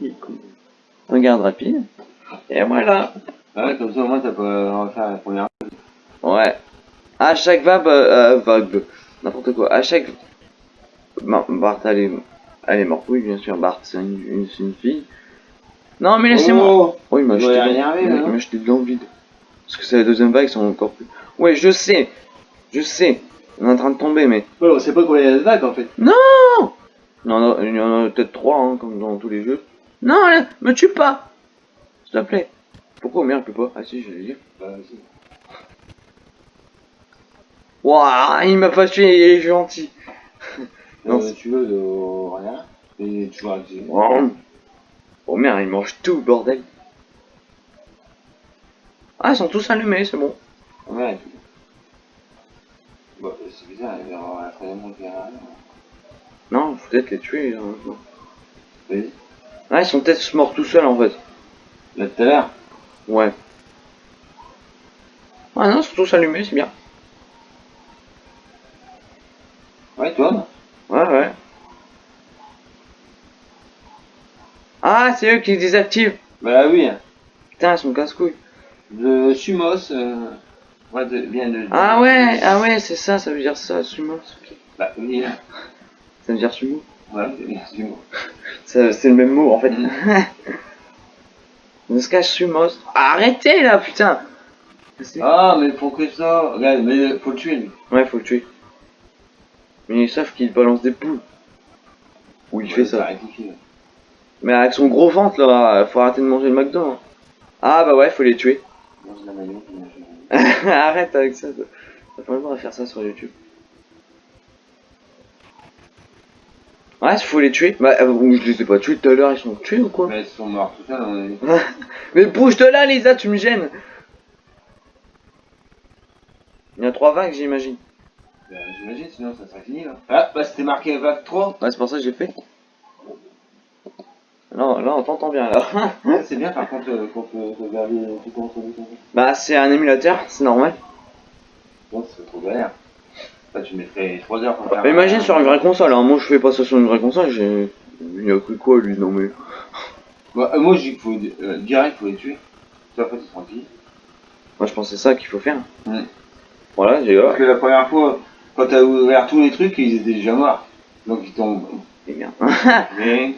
Il est con. Regarde rapide. Et voilà. Ah ouais, comme ça au moins t'as pas refaire la première. Ouais. À chaque vague, euh, vague, n'importe quoi. À chaque. Bart, elle est, elle est morte. Oui, bien sûr. Bart, c'est une, une, c'est une fille. Non, mais laissez-moi. Oh Oh, il m'a jeté, non m'a jeté dans le vide. Parce que c'est la deuxième vague, ils sont encore plus. Ouais, je sais. Je sais. On est en train de tomber, mais. Ouais, on sait pas combien il y a de vagues en fait. Non en a, il y en a peut-être trois, hein, comme dans tous les jeux. Non, me tue pas S'il te plaît. Pourquoi Homer il peut pas? Ah si, je vais le dire. Bah si. Waouh, il m'a pas tué, il est gentil. Non, Euh, tu veux de rien Et tu vois que j'ai. Wow. Homer, il mange tout, bordel. Ah, ils sont tous allumés, c'est bon. Ouais. Bah c'est bizarre, il va y avoir la troisième là. Non, faut peut-être les tuer. hein, maintenant. Vas-y. Ah, ils sont peut-être morts tout seuls en fait. Là tout à l'heure. Ouais. Ah non, ils sont tous allumés, c'est bien. Ouais, toi? Ouais, ouais. Ah, c'est eux qui désactivent. Bah oui. Putain, ils sont casse-couilles. Le Sumos euh, ouais, de, vient de. Ah ouais, ah ouais, c'est ça, ça veut dire ça, sumo. ok. Bah oui. Ça veut dire sumo. Ouais, c'est Sumos. [laughs] Ça- C'est le même mot en fait. Mm. [laughs] On se cache sumos. Arrêtez là, putain. Ah, mais pourquoi ça Regarde, mais faut le tuer lui. Ouais, faut le tuer. Mais ils savent qu'il balance des poules. Ou il fait ça. là. Mais avec son gros ventre là, faut arrêter de manger le McDo. hein. Ah bah ouais, faut les tuer. Mange la maillot. [laughs] Arrête avec ça. T'as pas le droit de faire ça sur YouTube. Ouais, faut les tuer. Bah, euh, je les ai pas tués tout à l'heure, ils sont tués ou quoi? Mais ils sont morts tout seuls, on est. [laughs] Mais bouge de là, Lisa, tu me gênes. Il y a trois vagues, j'imagine. Bah, J'imagine, sinon ça serait fini là. Ah, bah c'était marqué vague 3. Ouais, c'est pour ça que j'ai fait. Non, là, on t'entend bien là. [laughs] C'est bien par contre euh, regarder tout contre tout contre. bah, c'est un émulateur, c'est normal. Bon, c'est trop galère. Tu mettrais 3 heures pour faire. Bah, imagine sur une vraie console, hein. moi je fais pas ça sur une vraie console, j'ai. Il a cru quoi lui, non mais. Bah, euh, moi, je dis qu'il faut euh, direct, faut les tuer. Puis après, t'es tranquille. Moi je pensais ça qu'il faut faire. Voilà, j'ai Parce que la première fois, quand t'as ouvert tous les trucs, ils étaient déjà morts. Donc ils tombent. Et bien. [laughs] Mais.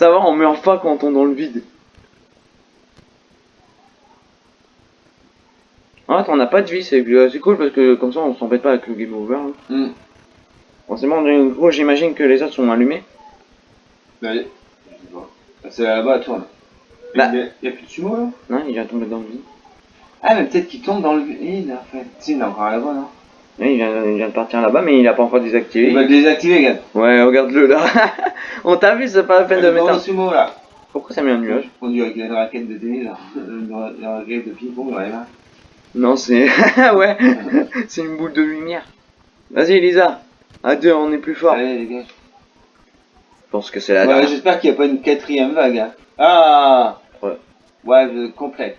Ça va, on meurt pas quand on tombe dans le vide. Ah, on n'a pas de vie, c'est cool parce que comme ça on s'embête pas avec le game over. hein. Du coup j'imagine que les autres sont allumés. Bah, allez. Je sais pas. Ah, C'est là-bas, tourne. Bah. Il y a- il y a plus de sumo là? Non, il vient tomber dans le vide. Ah, mais peut-être qu'il tombe dans le vide en fait. Si, il est encore là-bas, non Oui, il vient, il vient de partir là-bas, mais il a pas encore désactivé. Il va le désactiver, regarde. Ouais, regarde-le là. [laughs] on t'a vu, c'est pas la peine de mettre un... sumo là. Pourquoi ça met un nuage? On dirait qu'il y a une raquette de tennis là. Une ra- une raquette de ping-pong, ouais, là. Non, c'est... [laughs] ouais, c'est une boule de lumière. Vas-y, Elisa. À deux, on est plus fort. Allez, les gars. Je pense que c'est la Ouais, dernière. J'espère qu'il n'y a pas une quatrième vague. Hein. Ah Ouais. Wave complète.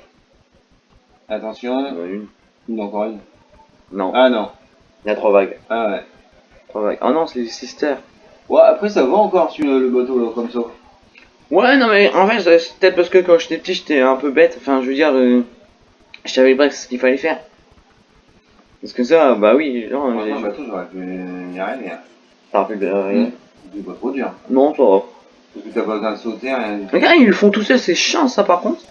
Attention. Il y en a une. Une encore une. Non, Ah non. Il y a trois vagues. Ah ouais. Trois vagues. Oh non, c'est les sisters. Ouais, après ça va encore sur le, le bateau là, comme ça. Ouais, non, mais en fait, c'est peut-être parce que quand j'étais petit, j'étais un peu bête. Enfin, je veux dire, euh, je savais pas ce qu'il fallait faire. Parce que ça, bah oui, non, j'ai- le bateau, j'aurais pu y arriver. Hein. t'as rappelé de rien. C'est pas trop dur. Non, ça va. Parce que t'as pas besoin de sauter, rien. Regarde, ils le font tout seul, c'est chiant ça par contre.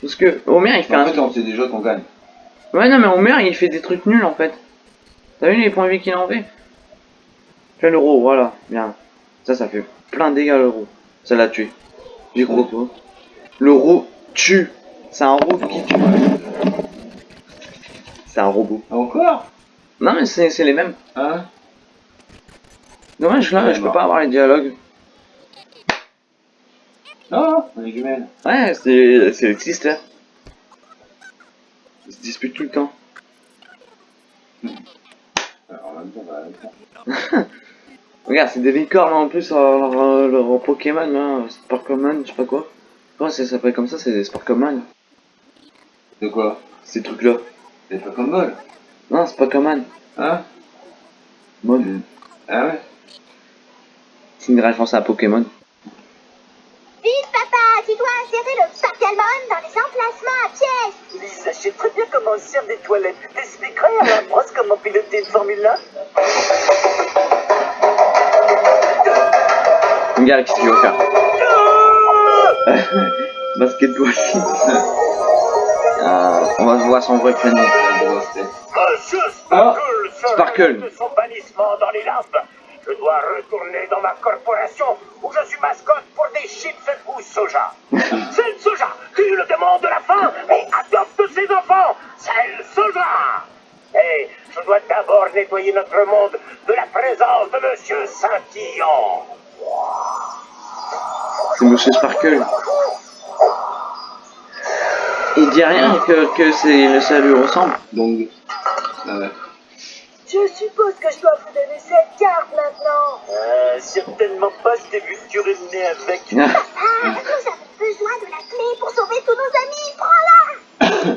Parce que Homer il fait En un. fait, on sait déjà qu'on gagne. Ouais, non, mais Homer il fait des trucs nuls en fait. T'as vu les points de vie qu'il en fait Fais l'euro, voilà, bien. Ça, ça fait plein de dégâts l'euro. Ça l'a tué. J'y crois pas. L'euro tue. C'est un robot qui tue. C'est un robot. Encore? Non, mais c'est les mêmes. Hein Dommage là, Ouais, je peux pas avoir les dialogues. Non, on est jumelles. Ouais, c'est les sisters. Ils se disputent tout le temps. Alors, en même temps, Regarde, c'est des licornes en plus, leur Pokémon, là, je sais pas quoi. Comment ça s'appelle comme ça, c'est des Sparkleman. De quoi? Ces trucs-là? C'est pas comme bol. Non, c'est Command. Hein? Mon. Ah ouais C'est une référence à Pokémon. Tu dois insérer le Pokémon dans les emplacements à pièces. Lisa, je sais très bien comment se sert des toilettes. T'expliquerais à la brosse comment piloter une Formule 1 Regarde, qu'est-ce qu'il va faire? [laughs] Basketball. Ah, [laughs] on va voir son vrai prénom. Monsieur Ah, Sparkle, Sparkle. de son bannissement dans les. Je dois retourner dans ma corporation où je suis mascotte pour des chips ou soja. [laughs] C'est le soja qui le démon de la faim et adopte ses enfants. C'est le soja. Et je dois d'abord nettoyer notre monde de la présence de Monsieur Saint-Tillon. C'est Monsieur Sparkle. Il dit rien que, que c'est ça lui ressemble. Donc. Ah ouais. Je suppose que je dois vous donner cette carte maintenant. Euh, certainement pas, je t'ai vu te uriner avec. Ah, Ah, nous avons besoin de la clé pour sauver tous nos amis. Prends-la.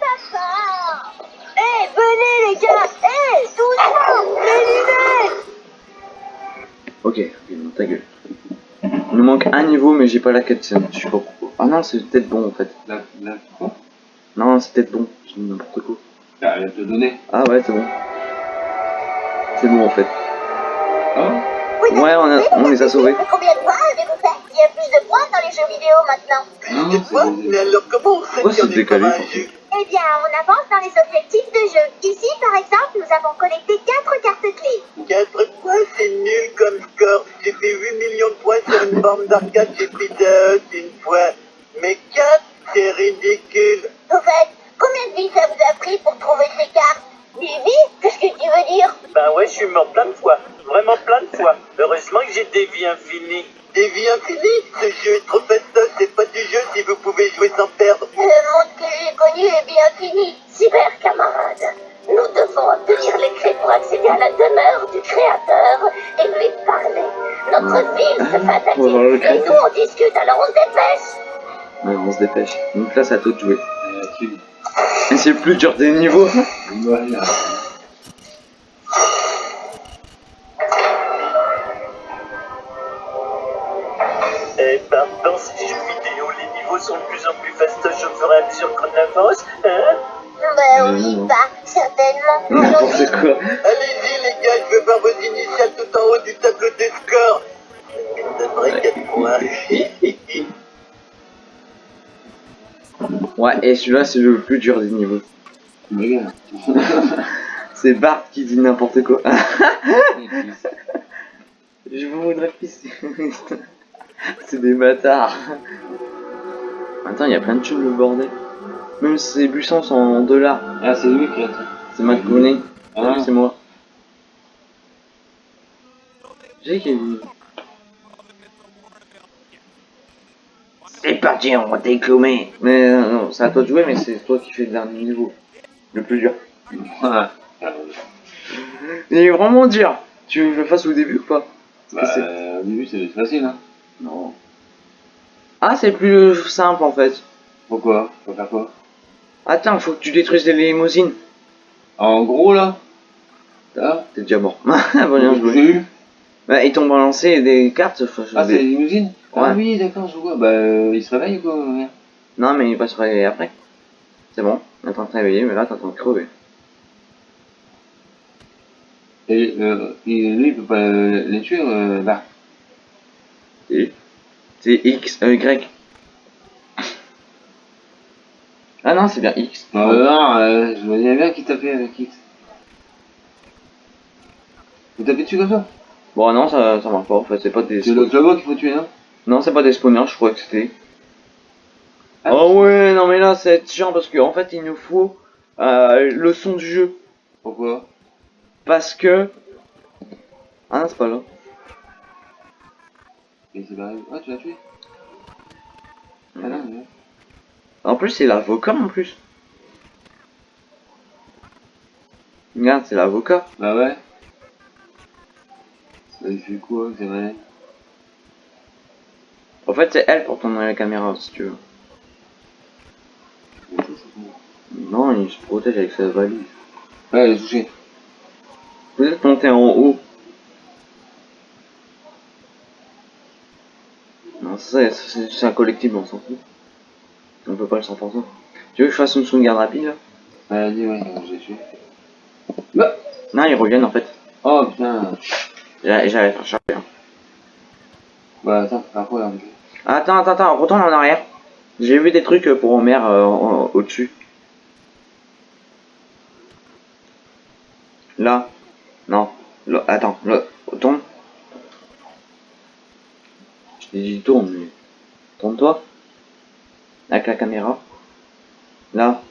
Papa. [laughs] Eh, venez les gars. Eh, doucement. Les lunettes. ok, non, ta gueule. Il nous manque un niveau, mais j'ai pas la cutscene. Je sais pas pourquoi. Ah non, c'est peut-être bon en fait. La, la, quoi? Non, c'est peut-être bon. Je dis n'importe quoi. Ah, elle te donner. Ah ouais, c'est bon. C'est bon en fait. Ah Vous Ouais, on, a- on les a sauvés. Combien de points avez-vous fait? Il y a plus de points dans les jeux vidéo maintenant. Non, Quoi c'est Mais alors comment on en c'est est décalé, Eh bien, on avance dans les objectifs de jeu. Ici, par exemple, nous avons collecté 4 cartes clés. 4 points, c'est nul comme score. J'ai fait 8 millions de points sur une borne d'arcade chez des vies infinies. Ce jeu est trop fastoche, c'est pas du jeu si vous pouvez jouer sans perdre. Le monde que j'ai connu est bien fini. Cyber camarades, nous devons obtenir les clés pour accéder à la demeure du créateur et lui parler. Notre ville se le et nous on discute, alors on se dépêche. Ouais, on se dépêche. Donc là, c'est à toi de jouer. Et c'est le plus dur des niveaux. Voilà. Mesure qu'on avance, hein Ben oui, bah, certainement. N'importe quoi. Allez-y les gars, je veux voir vos initiales tout en haut du tableau des scores. Ça devrait 4 points. Ouais, et celui-là, c'est le plus dur des niveaux. [laughs] C'est Bart qui dit n'importe quoi. [laughs] Je voudrais pisser. c'est des bâtards. Attends, il y a plein de choses, le bordel. Même ces buissons sont en dollars. Ah, c'est lui qui a tout. C'est McGoney. Ah. c'est moi. J'ai qui C'est parti, on va déclomer. Mais euh, non, c'est à toi de jouer, mais c'est toi qui fais le dernier niveau. Le plus dur. Ah. Il est vraiment dur. Tu veux que je le fasse au début ou pas? Bah, euh, au début, c'est facile, hein. Non. Ah, c'est plus simple en fait. Pourquoi? Faut faire quoi? Attends, faut que tu détruises les limousines. En gros, là Là T'es déjà mort. [laughs] Ah, bah, joué. eu Bah, ils t'ont balancé des cartes. Ah, des- c'est les limousines Ah Ouais. oui, d'accord, je vois. Bah, euh, il se réveille ou quoi merde Non, mais il va se réveiller après. C'est bon, on est en train de réveiller, mais là, t'es en train de crever. Et, euh, et lui, il peut pas euh, les tuer, euh. Et C'est X, euh, Y. Ah non, c'est bien X. Non, euh, non, euh, je voyais bien qu'il tapait avec X. Vous tapez dessus comme ça? Bon, non, ça, ça marche pas. En fait, c'est pas des. C'est le claveau qu'il faut tuer, non? Non, c'est pas des spawners, je crois que c'était. Ah. Oh ouais, non, mais là, c'est chiant parce qu'en fait, il nous faut euh, le son du jeu. Pourquoi? Parce que. Ah non, c'est pas là. Et c'est pareil. Ah, tu l'as tué Ah non. En plus, c'est l'avocat en plus. Regarde, c'est l'avocat. Bah ouais. Ça fait quoi, c'est vrai? En fait, c'est elle pour tourner la caméra si tu veux. Non, il se protège avec sa valise. Ouais, elle est touchée. Vous êtes monté en haut. Non, ça, c'est c'est un collectible, on s'en fout. On peut pas le 100%. Tu veux que je fasse une sauvegarde rapide là vas-y, ouais, j'ai tué. Bah Non, ils reviennent en fait. Oh putain. J'a- J'allais faire charger. hein. Bah attends, après, là, Attends, attends, attends, retourne en arrière. J'ai vu des trucs pour Homer euh, au-dessus. Là. Non. Là, attends, là. Tourne. Je t'ai dit tourne, mais. Tourne-toi. Avec la caméra. Là.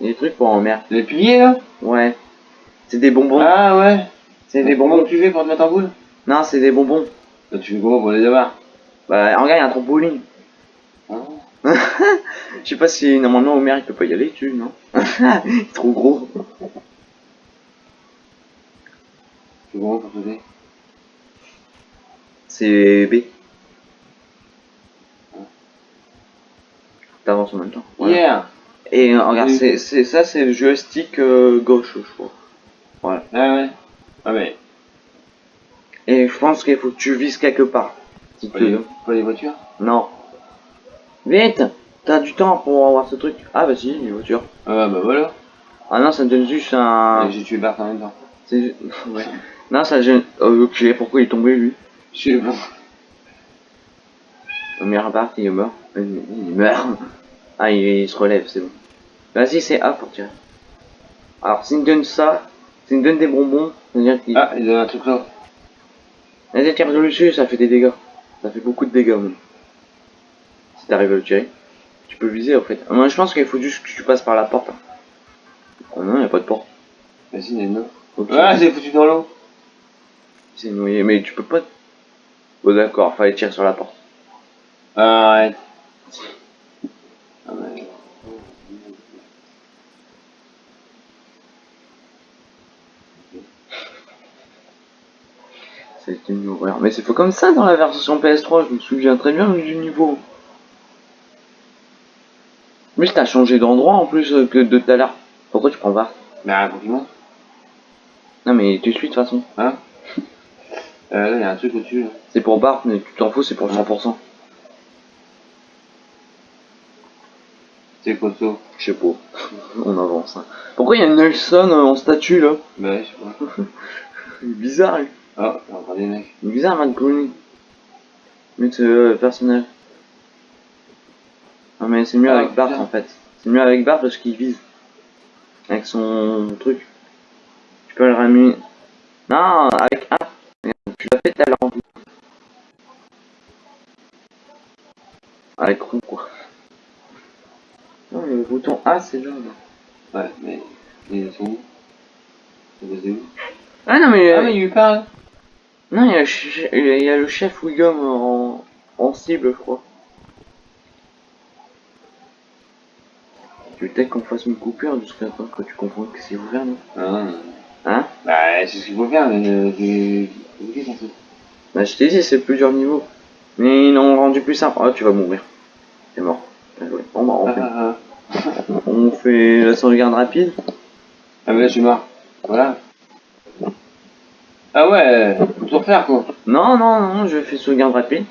Il y a des trucs pour Homer. Les piliers là? Ouais. C'est des bonbons. Ah ouais c'est des Comment bonbons. tu fais pour te mettre en boule? Non, c'est des bonbons. Bah, Tu fais comment pour les avoir? Bah, regarde, il y a un trampoline. Ah. [laughs] Je sais pas si normalement Homer il peut pas y aller dessus, non? [laughs] Il est trop gros. Tu fais comment pour sauter C'est B. T'avances en même temps. Voilà. Yeah Et euh, regarde, c'est, ça c'est le joystick euh, gauche, je crois. Voilà. Ah ouais Ah mais, Et je pense qu'il faut que tu vises quelque part. Si pas tu les, veux. pas les voitures? Non. Vite T'as du temps pour avoir ce truc. Ah bah si, les voitures. Ah bah voilà Ah non, ça me donne juste un... J'ai tué Bart en même temps. c'est- [laughs] ouais. Non, ça gêne... Ok, pourquoi il est tombé lui? Je sais pas. Il meurt. Il il meurt. Ah, il, il se relève, c'est bon. Vas-y, c'est A pour tirer. Alors, s'il me donne ça, s'il me donne des bonbons, c'est-à-dire qu'il... Ah, il donne un truc là. Vas-y, tire dessus, ça fait des dégâts. Ça fait beaucoup de dégâts, même. Si t'arrives à le tirer. Tu peux viser, en fait. Moi, je pense qu'il faut juste que tu passes par la porte. hein. Oh non, y a pas de porte. Vas-y, il y en a une autre. Ok. Ah, j'ai foutu dans l'eau. C'est noyé, mais tu peux pas... Oh d'accord, fallait tirer sur la porte. Ouais. C'était une horreur. Mais c'est pas comme ça dans la version PS3, je me souviens très bien du niveau. Mais t'as changé d'endroit en plus euh, que de tout à l'heure. Pourquoi tu prends Bart Bah, compliment. Non mais tu suis de toute façon. Hein? Euh, Là, il y a un truc au-dessus. C'est pour Bart, mais tu t'en fous, c'est pour le 100%. C'est costaud. Je sais pas. [laughs] On avance. hein. Pourquoi il y a Nelson euh, en statue là? Bah, ouais, je sais pas. [laughs] Bizarre, lui. Oh, il y a encore des mecs. Bizarre, Matt Groening. Mais euh, personnage. Non mais c'est mieux Ah, avec Bart en fait. C'est mieux avec Bart parce qu'il vise. Avec son truc. Tu peux le ramener. Non, avec A. Tu l'as fait tout à l'heure. Avec roux quoi. Le bouton A c'est là. là. Ouais, mais ils sont où? Ils où? Ah non mais. Ah, mais il lui parle. Non, il y, a il y a le chef Wiggum en, en cible, je crois. Tu veux peut-être qu'on fasse une coupure jusqu'à temps que tu comprends que c'est ouvert, non? Ah, Hein? Bah, c'est ce qu'il faut faire, mais euh. Bah, je t'ai dit, c'est plusieurs niveaux. Mais ils l'ont rendu plus simple. Ah, tu vas mourir. T'es mort. Bien joué. Bon, bah, on, fait, ah. On fait la sauvegarde rapide. Ah, mais là, je suis mort. Voilà. Ah ouais, faut tout refaire, quoi. Non, non, non, je fais sauvegarde rapide.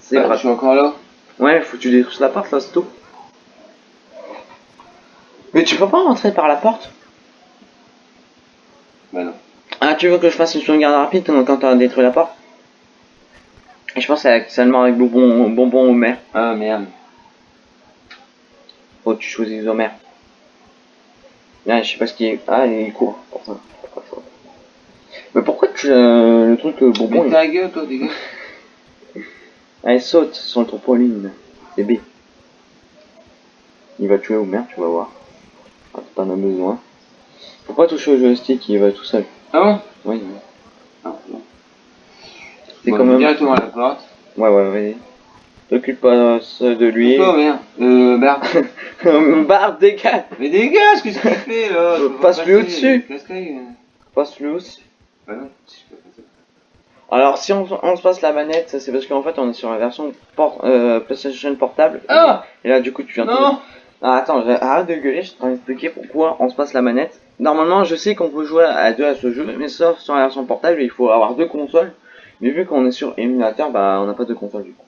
C'est Ah, je suis encore là. Ouais, faut que tu détruises la porte, là, c'est tout. Mais tu peux pas rentrer par la porte? Bah non. Ah, tu veux que je fasse une sauvegarde rapide quand t'as détruit la porte? Et je pense avec, seulement avec bonbon, bonbon Homer. Ah, merde. Que tu choisis Homer. Là, je sais pas ce qui est. Ah, il court. Mais pourquoi tu, euh, le truc euh, bonbon Mais ta gueule, toi, dégage. [laughs] Elle saute sur le trampoline. C'est B. Il va tuer Homer, tu vas voir. Ah, T'en as besoin. Faut pas toucher au joystick, il va tout seul. Ah bon? Oui, oui. Ah, non. C'est Bon, quand même. Directement à la porte. Ouais, ouais, vas-y. T'occupe pas de lui. Oh, merde. Euh, Bart. [laughs] Barre, dégage Mais dégage, qu'est-ce qu'il fait, là Euh, passe-lui au-dessus. Passe-le aussi. Bah non, si je peux passer. Alors, si on, on se passe la manette, c'est parce qu'en fait, on est sur la version port- euh, PlayStation portable. Ah Et là, du coup, tu viens, Non Ah, attends, arrête de gueuler, je suis en train d'expliquer pourquoi on se passe la manette. Normalement, je sais qu'on peut jouer à deux à ce jeu, mais sauf sur la version portable, il faut avoir deux consoles. Mais vu qu'on est sur émulateur, bah on n'a pas de console du coup.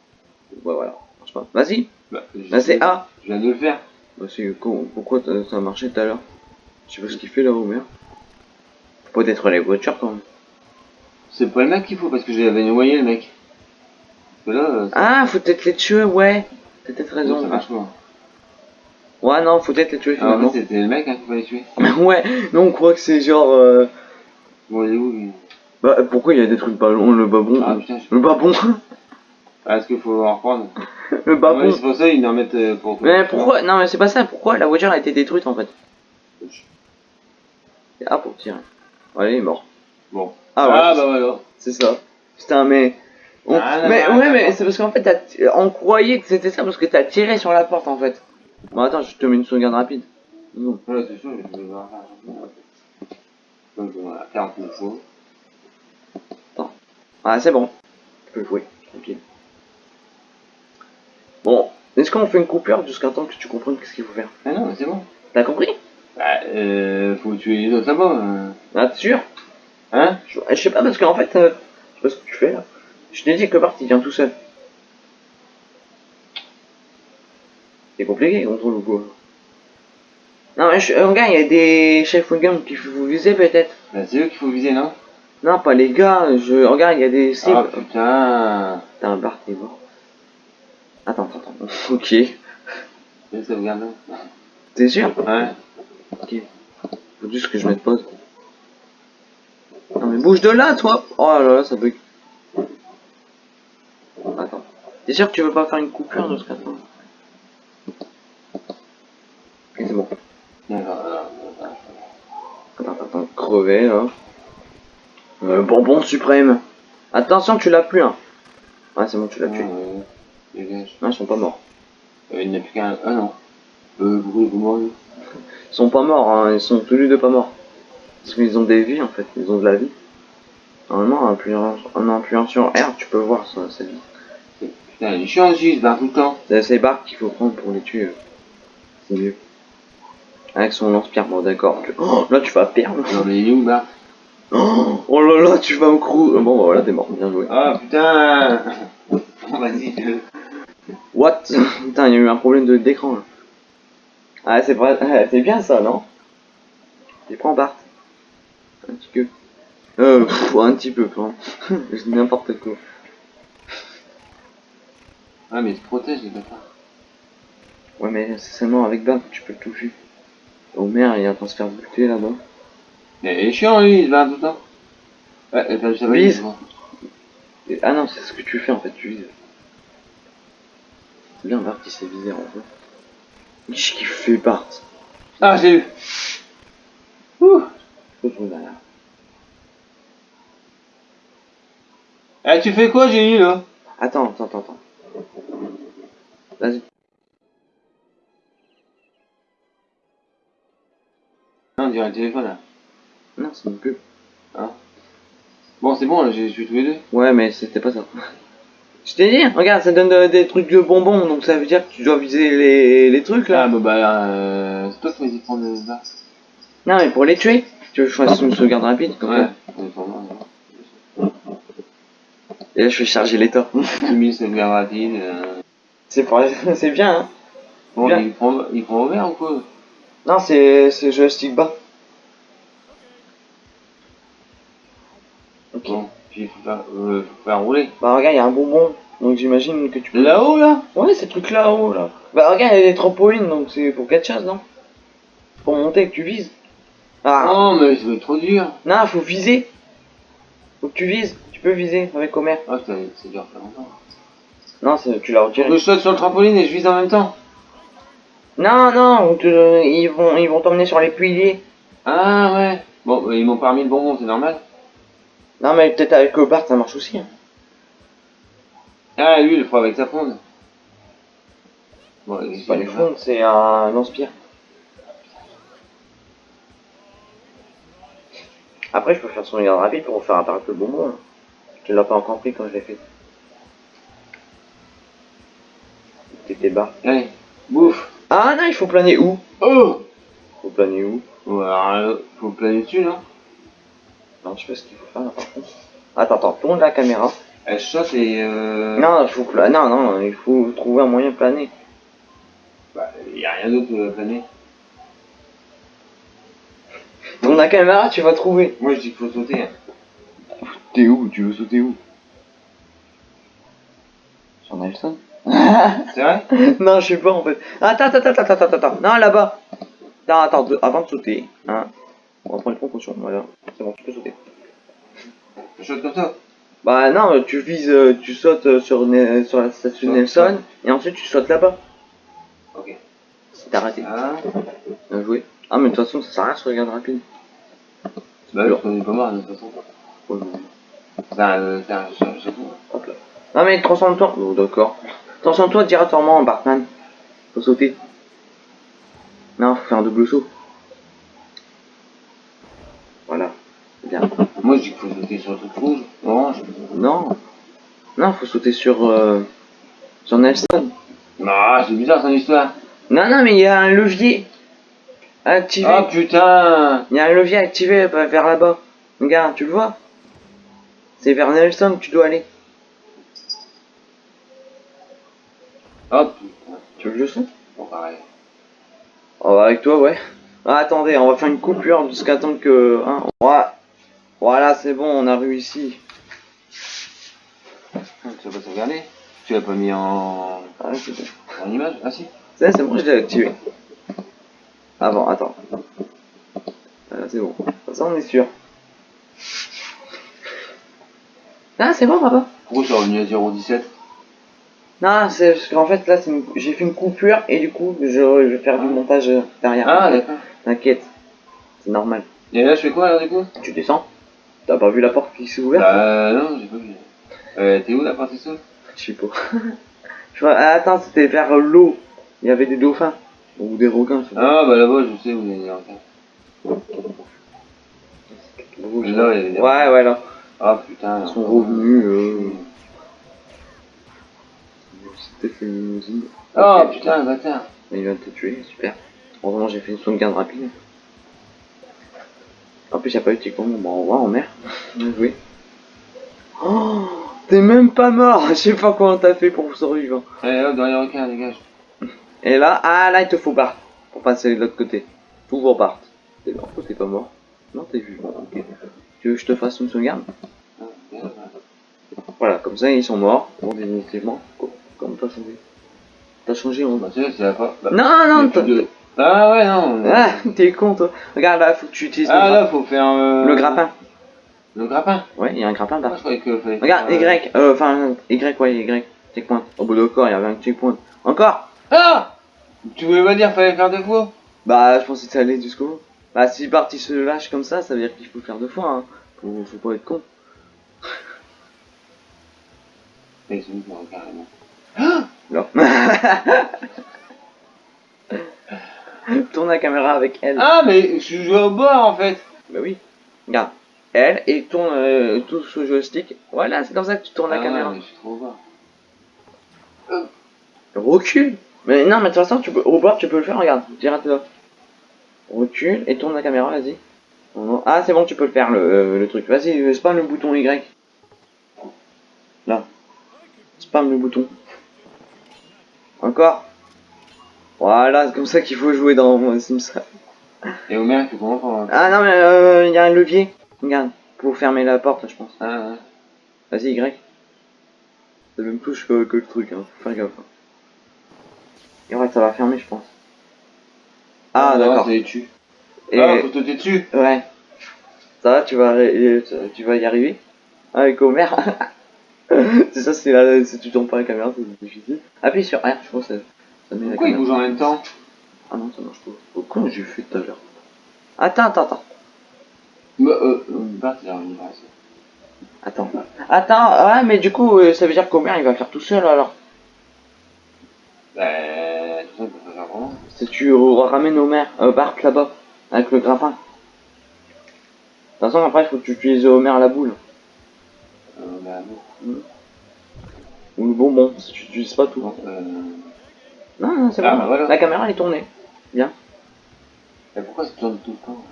Ouais, voilà, ça pas. Vas-y, Bah, je- c'est A. Je viens de le faire. Bah c'est con, pourquoi ça a marché tout à l'heure? Je sais pas ce qu'il fait là, Homer. Faut pas détruire les voitures quand même. C'est pas le mec qu'il faut parce que j'avais noyé le mec. Parce que là, euh, Ah, faut peut-être les tuer, ouais. T'as peut-être ça raison. marche pas. Ouais, non, faut peut-être les tuer Ah, en finalement. fait, c'était le mec hein, qu'il fallait tuer. [laughs] ouais, non, on croit que c'est genre. euh, Bon, il est où lui? Bah pourquoi il y a des trucs ballons, le babon Ah putain, je... Le babon ah, est-ce qu'il faut en reprendre Le Ouais, babon c'est pour ça qu'ils en mettent euh, pour. Mais pourquoi Non mais c'est pas ça, pourquoi la voiture a été détruite en fait Ah pour tirer. Ouais, il est mort. Bon. Ah ouais, Ah, bah voilà. c'est ça. Putain mais... on- Ah, mais ouais mais c'est parce qu'en fait t'as- on croyait que c'était ça parce que t'as tiré sur la porte en fait. Bon attends, je te mets une sauvegarde rapide. Non. Voilà, c'est sûr, je vais. Donc, voilà, 49 fois. Ah c'est bon. Tu peux jouer, tranquille. Bon, est-ce qu'on fait une coupure jusqu'à temps que tu comprennes ce qu'il faut faire Ah non, mais c'est bon. T'as compris? Bah, euh, faut tuer les autres là-bas. euh. Ah t'es sûr? Hein? Je, je sais pas parce qu'en fait, euh, je sais pas ce que tu fais là. Je t'ai dit que Bart il vient tout seul. C'est compliqué contre le coup. Non mais je, euh, regarde, il y a des chefs gun qu'il faut viser peut-être. Bah, c'est eux qu'il faut viser, non? Non, pas les gars, je regarde, il y a des cibles. Ah putain. Putain, Bart est mort. Attends, attends. Ok. Je sauvegarde. T'es sûr? Ouais. Ok. Faut juste que je mette pause. Non mais bouge de là, toi Oh là là, ça bug. Attends. T'es sûr que tu veux pas faire une coupure jusqu'à temps Ok, c'est bon. Attends, attends. Crever, là. Euh, bonbon suprême. Attention, tu l'as plus, hein. Ah, c'est bon, tu l'as tué. Dégage. Non, ils sont pas morts. Euh, il n'y a plus qu'un. Ah non. Euh, vous m'en Ils sont pas morts, hein. Ils sont tous les deux pas morts. Parce qu'ils ont des vies, en fait. Ils ont de la vie. Normalement, en appuyant, en appuyant sur R, tu peux voir ça, sa vie. Putain, il est chiant aussi, il se tout le temps. C'est c'est Bart qu'il faut prendre pour les tuer. euh. C'est mieux. Avec son lance-pierre, bon d'accord. Oh, là tu vas perdre. Non, mais il est où, Bart Oh, oh là là, tu vas au crew. Bon bah voilà, t'es mort, bien joué. Ah putain [laughs] Vas-y, je. What? Putain, il y a eu un problème de d'écran là. Ah, c'est vrai, ah, [laughs] c'est bien ça, non? Tu prends Bart. Un petit peu. Euh, pff, un petit peu quand [laughs] même. Je dis n'importe quoi. Ah, mais il se protège, les bâtards. Ouais, mais c'est seulement avec Bart que tu peux le toucher. Homer, il est en train de se faire buter là-bas. Mais il est chiant, lui, il barre tout le temps. Ouais, et ben, va. Et- ah non, c'est ce que tu fais en fait, tu vises. C'est bien Bart qui s'est visé en fait. Qu'est-ce qu'il fait Bart Ah, j'ai eu Ouh Faut trouver derrière. Eh, tu fais quoi, j'ai eu, là? Attends, attends, attends, attends. Vas-y. Non, on dirait le téléphone, là. Non, c'est une pub. Bon, c'est bon, j'ai tué tous les deux. Ouais, mais c'était pas ça. Je t'ai dit, regarde, ça donne de- des trucs de bonbons, donc ça veut dire que tu dois viser les, les trucs là. Ah, bah, bah, euh, c'est toi qui dit de prendre le Bart. Non, mais pour les tuer, tu veux que je fasse une sauvegarde rapide comme Ouais. ça. Et là, je vais charger l'état. [laughs] J'ai mis cette garde rapide. euh. c'est pour... [laughs] c'est bien, hein. Bon, Bien. il prend, il prend au vert ou quoi? Non, c'est c'est joystick bas. Ok. Bon, faire, euh, rouler. Bah regarde, il y a un bonbon, donc j'imagine que tu peux... Là-haut, là? Ouais, c'est le truc là-haut, là. Bah regarde, il y a des trampolines, donc c'est pour quelque chose, non? Pour monter, que tu vises. Ah, Non, mais ça va être trop dur. non, faut viser. Faut que tu vises. Tu peux viser avec Homer. Ah, c'est dur, ça longtemps. Non, c'est- tu l'as retiré. je saute sur le trampoline et je vise en même temps. Non, non, ils vont ils vont t'emmener sur les piliers. Ah, ouais. Bon, bah, ils m'ont pas remis le bonbon, c'est normal. Non, mais peut-être avec le Bart, ça marche aussi. hein. Ah, lui, il le fera avec sa fronde. Bon, C'est pas les fonds, c'est un lance-pierre. Après, je peux faire son regard rapide pour faire apparaître le bonbon. hein. Tu l'as pas encore pris quand je l'ai fait. T'étais bas. Allez, bouffe. Ah non, il faut planer où? Oh Faut planer où? Ouais, faut planer dessus, non? Non, je sais pas ce qu'il faut faire là par contre. Attends, attends, tourne la caméra. Elle saute et euh... Non, il faut pla- non, non, il faut trouver un moyen de planer. Bah, y a rien d'autre à planer. Tourne la caméra, tu vas trouver. Moi, je dis qu'il faut sauter. hein. T'es où Tu veux sauter où? Sur Nelson C'est vrai? [laughs] Non, je sais pas en fait. Attends, attends, attends, attends, attends, attends. Non, là-bas. Non, attends, de- avant de sauter, hein. On va prendre une précaution, voilà. C'est bon, tu peux sauter. Je saute comme ça. Bah non, tu vises, euh, tu sautes euh, sur, Ne- sur la Saute, Nelson, et ensuite tu sautes là-bas. Ok. C'est arrêté. Ah. Bien joué. Ah, mais de toute façon, ça sert à rien sur regarde rapide. Bah, oui, qu'on est pas mort de toute façon. Ouais, mais- euh, je- je fous. Hop là. Non, mais transforme-toi. Oh, d'accord. Transforme-toi directement en Batman. Faut sauter. Non, faut faire un double saut. Voilà. Bien. Moi, je dis qu'il faut sauter sur le truc rouge, orange. Non. Non, faut sauter sur, euh, sur Nelson. Non, c'est bizarre ton histoire. Non, non, mais il y a un levier activé. Oh putain Il y a un levier activé euh, vers là-bas. Regarde, tu le vois? C'est vers Nelson que tu dois aller. Oh putain. Tu veux que je saute? Bon, pareil. Oh, avec toi, ouais. Ah, attendez, on va faire une coupure jusqu'à temps que... Hein, voilà, voilà c'est bon, on a réussi. Ah, Tu vas pas sauvegarder Tu l'as pas mis en... Ah, c'est bon. en image Ah si c'est bon, je l'ai activé. Ah bon, attends. Voilà, c'est bon. Ça, on est sûr. Ah, c'est bon, papa. Pourquoi c'est revenu à 0,17 Non, c'est parce qu'en fait, là, une- j'ai fait une coupure et du coup, je, je vais faire du montage euh, derrière. Ah d'accord. T'inquiète. C'est normal. Et là, je fais quoi alors du coup? Tu descends T'as pas vu la porte qui s'est ouverte Bah non, j'ai pas vu. Euh, t'es où la partie saut Je sais pas. [laughs] je vois, ah, attends, c'était vers l'eau. Il y avait des dauphins. Ou des requins, je sais pas. Ah bah là-bas, je sais où il y a des requins. Rouge. Là, il y avait des Ouais, ouais, là. Ah putain. Ils sont revenus. Euh... C'était une usine. Oh Ok. putain, bâtard. Il vient de te tuer, super. Heureusement, j'ai fait une sauvegarde rapide. En plus, il a pas eu de tic bon, au revoir en mer. Bien joué. Oh, t'es même pas mort. [laughs] Je sais pas comment t'as fait pour survivre. Allez hop, dans les requins, dégage. Et là, ah là, il te faut Bart pour passer de l'autre côté. Toujours Bart. T'es mort ou t'es pas mort Non, t'es vivant. Ok. Tu veux que je te fasse une sauvegarde? Ah. Voilà, comme ça, ils sont morts. Bon, définitivement. Comme t'as changé? T'as changé en Bah c'est la fin. Bah, Non, non, t'as- Ah ouais, non. Ah, [laughs] t'es con, toi. Regarde là, faut que tu utilises Ah le, là, faut faire euh, le grappin. Le grappin? Ouais, il y a un grappin Moi, Bart. je croyais que Regarde, euh, Y, euh, enfin, Y, ouais, Y. Checkpoint. Au bout de corps, il y avait un checkpoint. Encore Ah Tu voulais pas dire fallait faire deux fois? Bah, je pensais que ça allait jusqu'au bout. Bah, si Bart il se lâche comme ça, ça veut dire qu'il faut le faire deux fois, hein. Faut, faut pas être con. Mais ils morts carrément. Non. [laughs] [laughs] Tourne la caméra avec elle. Ah, mais je joue au bord en fait Bah oui. Regarde. Elle et tourne euh, tout ce joystick. Voilà, c'est comme ça que tu tournes la Ah caméra. mais je suis trop au bord. Recule. Mais non, mais de toute façon, tu peux, au bord, tu peux le faire. Regarde, direct là. Recule et tourne la caméra, vas-y. Ah, c'est bon, tu peux le faire, le, euh, le truc. Vas-y, euh, spam le bouton Y. Là. Spam le bouton. Encore. Voilà, c'est comme ça qu'il faut jouer dans euh, Sims. Et Homer, tu comprends pas Ah non, mais euh, il y a un levier. Regarde, pour fermer la porte, je pense. Ah, ouais. Vas-y, Y. C'est la même touche que, que le truc, hein. Faut faire gaffe. hein. Et ouais, ça va fermer, je pense. Ah, non, d'accord. tue. Et Ah, faut sauter dessus ouais. Ça va, tu vas, euh, tu vas y arriver avec Homer. [laughs] c'est ça, c'est là, si tu tournes pas la caméra, c'est difficile. Appuie sur R, je pense que la Pourquoi caméra. bougent en même temps Ah non, ça marche pas. Comment j'ai fait tout à l'heure Attends, attends, attends. Bah, euh, euh, il par ici. Attends. Attends, ouais, mais du coup, euh, ça veut dire qu'Homer, il va le faire tout seul alors. Bah, tout il peut pas faire vraiment. Si tu ramènes Homer, euh, Bart là-bas, avec le grappin. De toute façon, après, il faut que tu utilises Homer à la boule. Euh, bah, non. Ou le bonbon, si tu utilises pas tout. Non, euh... Non, non, c'est Ah, bon. bah voilà. La caméra elle est tournée. Mais pourquoi ça tourne tout le temps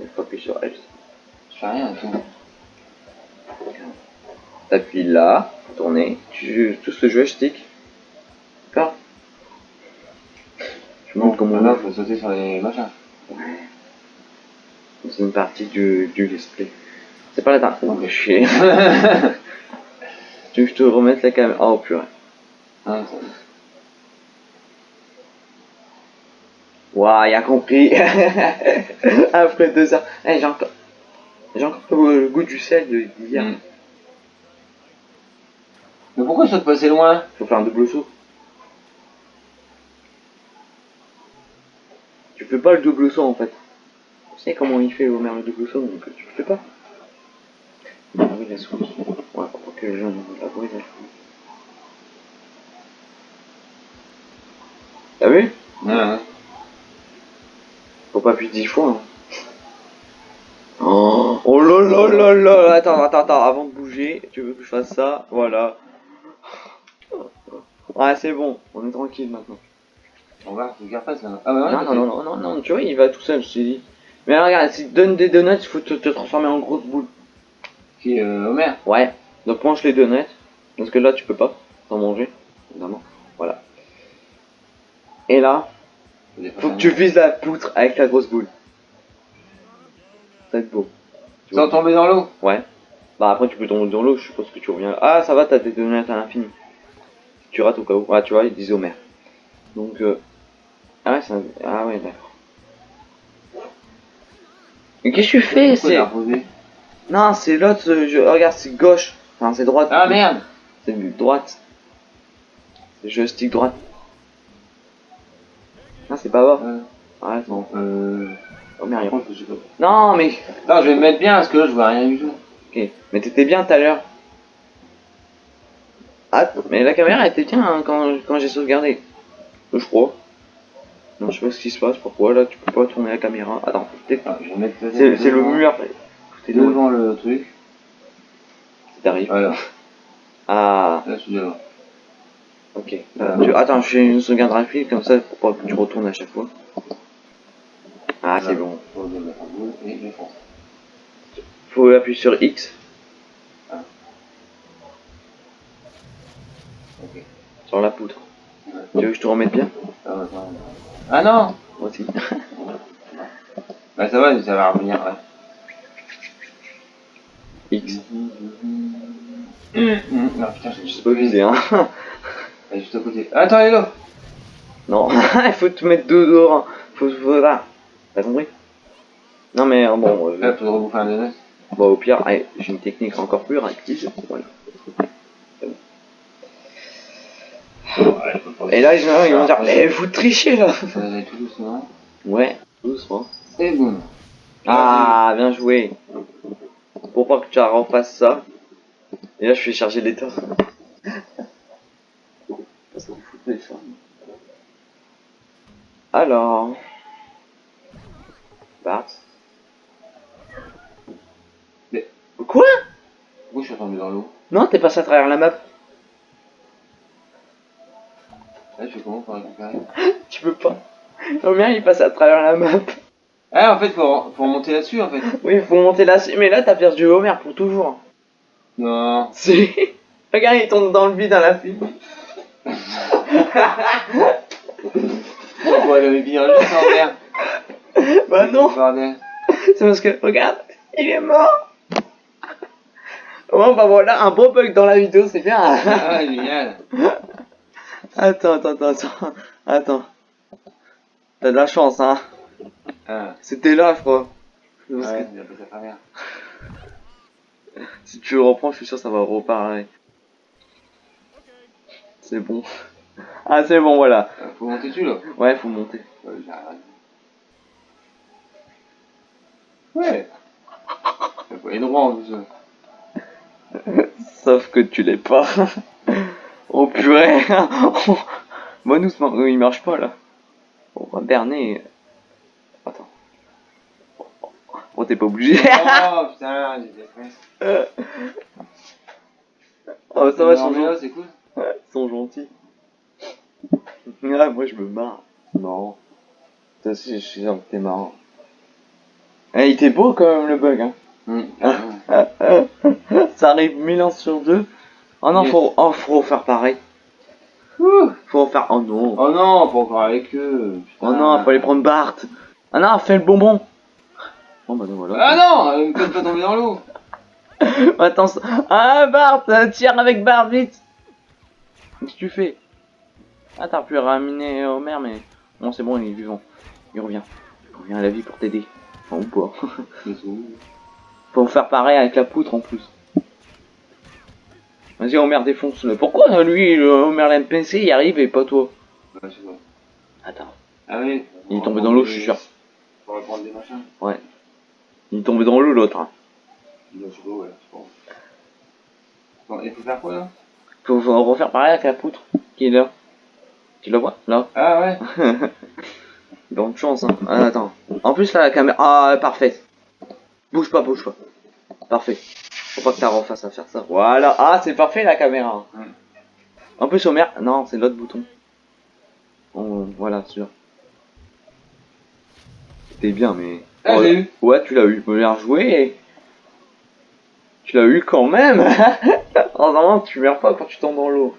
Il faut appuyer sur L. Je fais rien, tout. T'appuies là, tourner. Tu tout ce jeu stick. D'accord Je montre comment on Maintenant, faut sauter sur les machins. C'est une partie du, du let's play. C'est pas la dernière. Oh, mais chier. [laughs] tu veux que je te remette la caméra? Oh purée. Ah, ça- Waouh, il a compris. [laughs] Après deux heures. Eh, j'ai encore. J'ai encore le, goût du sel de- d'hier. Mm. Mais pourquoi je saute passer loin? Faut faire un double saut. Tu fais pas le double saut en fait. Tu sais comment il fait Homer le double saut, donc tu le fais pas. Ah oui, la souris. Ouais, pour que les gens la bruit la souris. T'as vu? Ouais, ouais. Faut pas appuyer dix fois. hein. Oh, oh là là là Attends, attends, attends, avant de bouger, tu veux que je fasse ça? Voilà. Ouais, c'est bon, on est tranquille maintenant. On va, faut qu'il repasse là. Ah, bah ouais, non, non, non, non, non, non, tu vois, il va tout seul, je t'ai dit. Mais regarde, si tu donnes des donuts, il faut te, te transformer en grosse boule. Qui, euh, Homer Ouais, donc mange les donuts, parce que là, tu peux pas t'en manger, évidemment. Voilà. Et là, faut que tu vises la poutre avec la grosse boule. Ça va être beau. Tu Sans vois. tomber dans l'eau Ouais. Bah après tu peux tomber dans l'eau, je suppose que tu reviens. Ah ça va, t'as des donuts à l'infini. Tu rates au cas où. Ah tu vois, ils disent Homer. Donc euh... Ah ouais, c'est un... Ah ouais, d'accord. Mais qu'est-ce que tu fais C'est... Non, c'est l'autre, euh, je... regarde, c'est gauche. Enfin, c'est droite. Ah merde C'est du droite. C'est joystick droite. Ah, c'est pas bas. Euh, Ouais, non. euh... Pas. Non, mais... Non, je vais me mettre bien parce que là, je vois rien du tout. Ok, mais t'étais bien tout à l'heure. Ah, mais la caméra était bien hein, quand, quand j'ai sauvegardé. Je crois. Non, je sais pas ce qui se passe, pourquoi là tu peux pas tourner la caméra. Attends, peut-être- Ah, c'est le mur. T'es devant. devant le truc. T'arrives. Voilà, Ah, là, je suis devant. Ok. Euh, tu- Attends, je fais une sauvegarde rapide comme ça pour pas que tu retournes à chaque fois. Ah, c'est bon. Faut appuyer sur X. Sur la poutre. Ouais. Tu veux que je te remette bien? Ah, non Moi aussi. Bah ça va, ça va revenir, ouais. X. Hum, Non, putain, Je sais pas viser, hein. [laughs] Elle est juste à côté. Ah, Attends, elle est là Non, [laughs] il faut te mettre deux dehors. hein. Faut, faut là. T'as compris? Non mais euh, bon, euh, faut rebouffer un donut. bon, au pire, j'ai une technique encore plus rapide. Voilà. Et là, ils vont, ils vont dire, eh, vous trichez là tout doucement. Ouais, doucement. Et boum. Ah, bien joué. Pour pas que tu refasses ça. Et là, je fais charger l'état. [laughs] Alors. Bart. Mais- Quoi? Pourquoi je suis tombé dans l'eau? Non, t'es passé à travers la map. Là, je comment pour récupérer? [laughs] Tu peux pas. Combien il passe à travers la map Ah, en fait, faut, faut remonter là-dessus, en fait. Oui, faut monter là. Mais là, t'as perdu Homer pour toujours. Non. Si. Regarde, il tombe dans le vide à la fin. En l'air Bah non. Bordel. C'est parce que, regarde, il est mort. Bon, bah voilà, un beau bug dans la vidéo, c'est bien. Ah, génial. Attends, attends, attends, attends. Attends. T'as de la chance, hein. Ah, C'était là, je crois. Que ouais, si tu le reprends, je suis sûr que ça va reparler. C'est bon. Ah, c'est bon, voilà. Faut monter dessus, là. Ouais, faut monter. Ouais, aller droit en plus. Sauf que tu l'es pas. [laughs] oh purée. Bon, doucement. Oui, il marche pas là. On va berner. Attends. Oh, t'es pas obligé. Oh [laughs] putain, j'ai des oh, ça va, ils sont, gentils. c'est cool. Ils sont gentils. Ouais, moi je me marre. Non. Toi aussi, je suis sûr que t'es marrant. Eh, il était beau quand même le bug, hein. Hum. [laughs] Ça arrive mille ans sur deux. Oh non, Yes. faut, oh, faut faire pareil. Ouh, Faut faire, oh non. Oh non, pas encore avec eux. Oh non, faut aller prendre Bart. Ah non, fais le bonbon. Bon bah donc voilà. Ah non, faites pas tomber dans l'eau. [laughs] Attends, ça- ah Bart, euh, tire avec Bart vite. Qu'est-ce que tu fais? Ah t'as pu ramener Homer mais bon c'est bon il est vivant. Il revient. Il revient à la vie pour t'aider. Enfin ou pas. [laughs] Faut faire pareil avec la poutre en plus. Vas-y Homer défonce-le. Pourquoi lui le Homer l'NPC il arrive et pas toi Ouais, sais pas. Attends. Ah oui. Il est tombé dans l'eau je suis sûr. Pour reprendre des machins. Il est tombé dans l'eau l'autre. hein. Non, je sais pas, ouais, je pense. Bon, il faut faire quoi là? Faut, faut refaire pareil avec la poutre qui est là. Tu la vois? Là. Ah ouais [laughs] Bonne chance, hein. Ah, attends. En plus, là, la caméra. Ah, parfait. Bouge pas, bouge pas. Parfait. Faut pas que t'as refasse à faire ça. Voilà. Ah, c'est parfait la caméra. Mm. En plus, Homer. Non, c'est l'autre bouton. Oh, voilà, celui-là. C'était bien, mais. Ah, Oh, j'ai eu. Ouais, tu l'as eu. Bien joué. Tu l'as eu quand même. [laughs] oh, non, tu meurs pas quand tu tombes dans l'eau.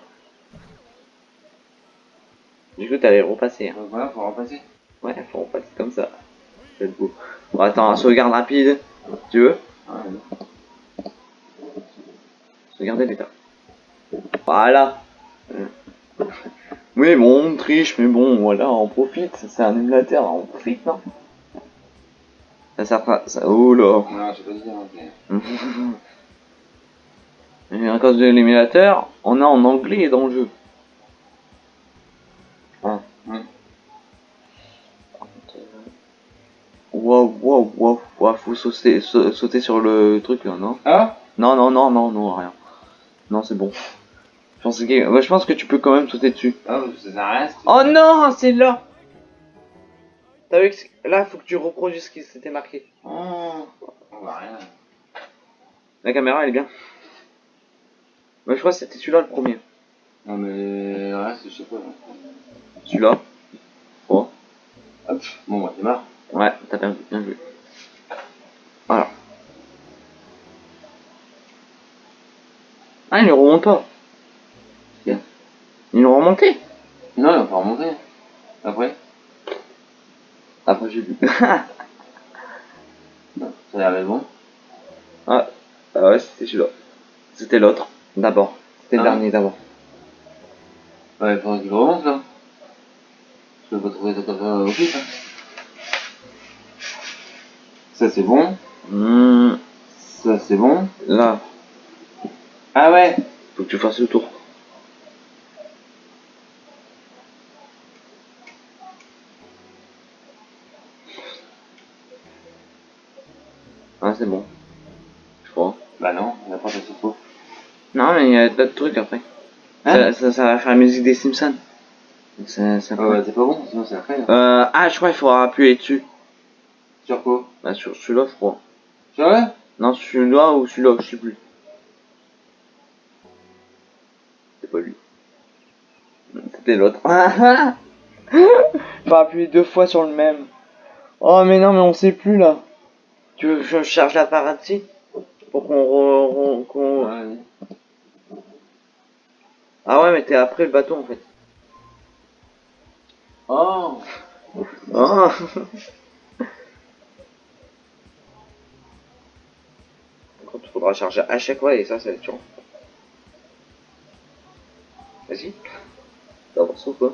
Du coup, t'allais repasser. hein. Donc voilà, faut repasser. Ouais, faut repasser comme ça. C'est beau. Bon, attends, sauvegarde rapide. Tu veux Ah, ouais. Sauvegarder l'état. Voilà. [laughs] Euh. Oui, bon, on triche, mais bon, voilà, on profite. C'est un émulateur, on profite, non? Ça sert pas. Ça... Oh là Non, je pas. [laughs] Et à cause de l'émulateur, on a en anglais dans le jeu. Wow, wow, wow, faut sauter, sa- sauter sur le truc là, non? Ah? Non, non, non, non, non, rien. Non, c'est bon. Je pense que, ouais, je pense que tu peux quand même sauter dessus. Ah, ça c'est- Oh non, c'est là T'as vu que c'est- là, faut que tu reproduises ce qui s'était marqué. Oh, on voit rien. La caméra, elle est bien. Ouais, je crois que c'était celui-là le premier. Non, mais le reste, je sais pas. là. Celui-là. Oh. Hop, bon, bah, c'est marre. Ouais, t'as bien, bien joué. Voilà. Ah, il ne remonte pas. Bien. Il est remonté. Non, il va pas remonter. Après Après, j'ai vu. [laughs] Non, ça a l'air d'être bon. ah, ah ouais, c'était celui-là. C'était l'autre, d'abord. C'était le Ah. dernier d'abord. Ouais, il faudrait qu'il remonte là. Je peux pas trouver ça comme ça au pif. Hein. Ça c'est bon. Hmm, Ça c'est bon. là, Ah ouais faut que tu fasses le tour. Ah, c'est bon. Je crois. Bah non, on a pas fait faux. Non, mais il y a d'autres trucs après. Hein ça, ça, ça va faire la musique des Simpsons. Ah c'est pas bon, sinon c'est après là. Euh, ah, je crois qu'il faudra appuyer dessus. Sur quoi? Bah, sur celui-là, je crois. Vrai? Non, celui-là ou celui-là, je sais plus. C'est pas lui. C'était l'autre. [laughs] Faut appuyer deux fois sur le même. Oh, mais non, mais on sait plus là. Tu veux que je charge l'appareil Pour qu'on qu'on- Ouais. Ah ouais, mais t'es après le bateau en fait. Oh Ah. [laughs] Par contre, il faudra charger à chaque fois et ça, c'est chiant. Vas-y. Ça avance ou quoi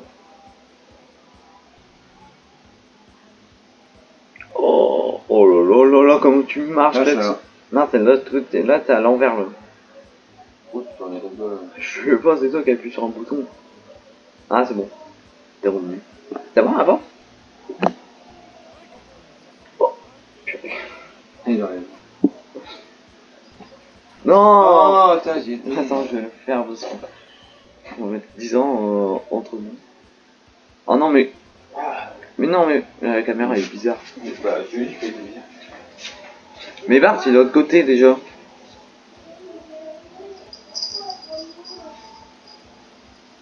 Oh, oh là là là là, comment tu marches là ça va. Non, là, t'es- t'es là, t'es à l'envers là. Oh, tu es ça là. Je sais pas, c'est toi qui appuies sur un bouton. Ah, c'est bon. T'es revenu. T'as bon avant? Oh, purée. Il arrive. Non Oh. Attends, je vais le faire parce. On va mettre 10 ans euh, entre nous. Oh non, mais... Mais non, mais la caméra est bizarre. Bah, je lui bien. Mais Bart, il est de l'autre côté déjà.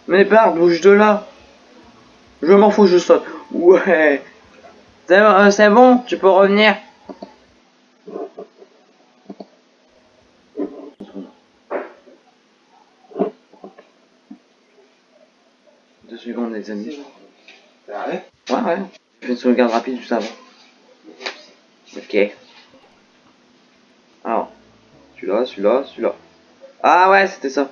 Mais Bart, bouge de là Je m'en fous, je saute. Ouais. C'est bon, tu peux revenir. Secondes, les amis. Ça arrive Ouais, ouais. Je fais une sauvegarde rapide juste avant. Ok. Alors. Celui-là, celui-là, celui-là. Ah ouais, c'était ça.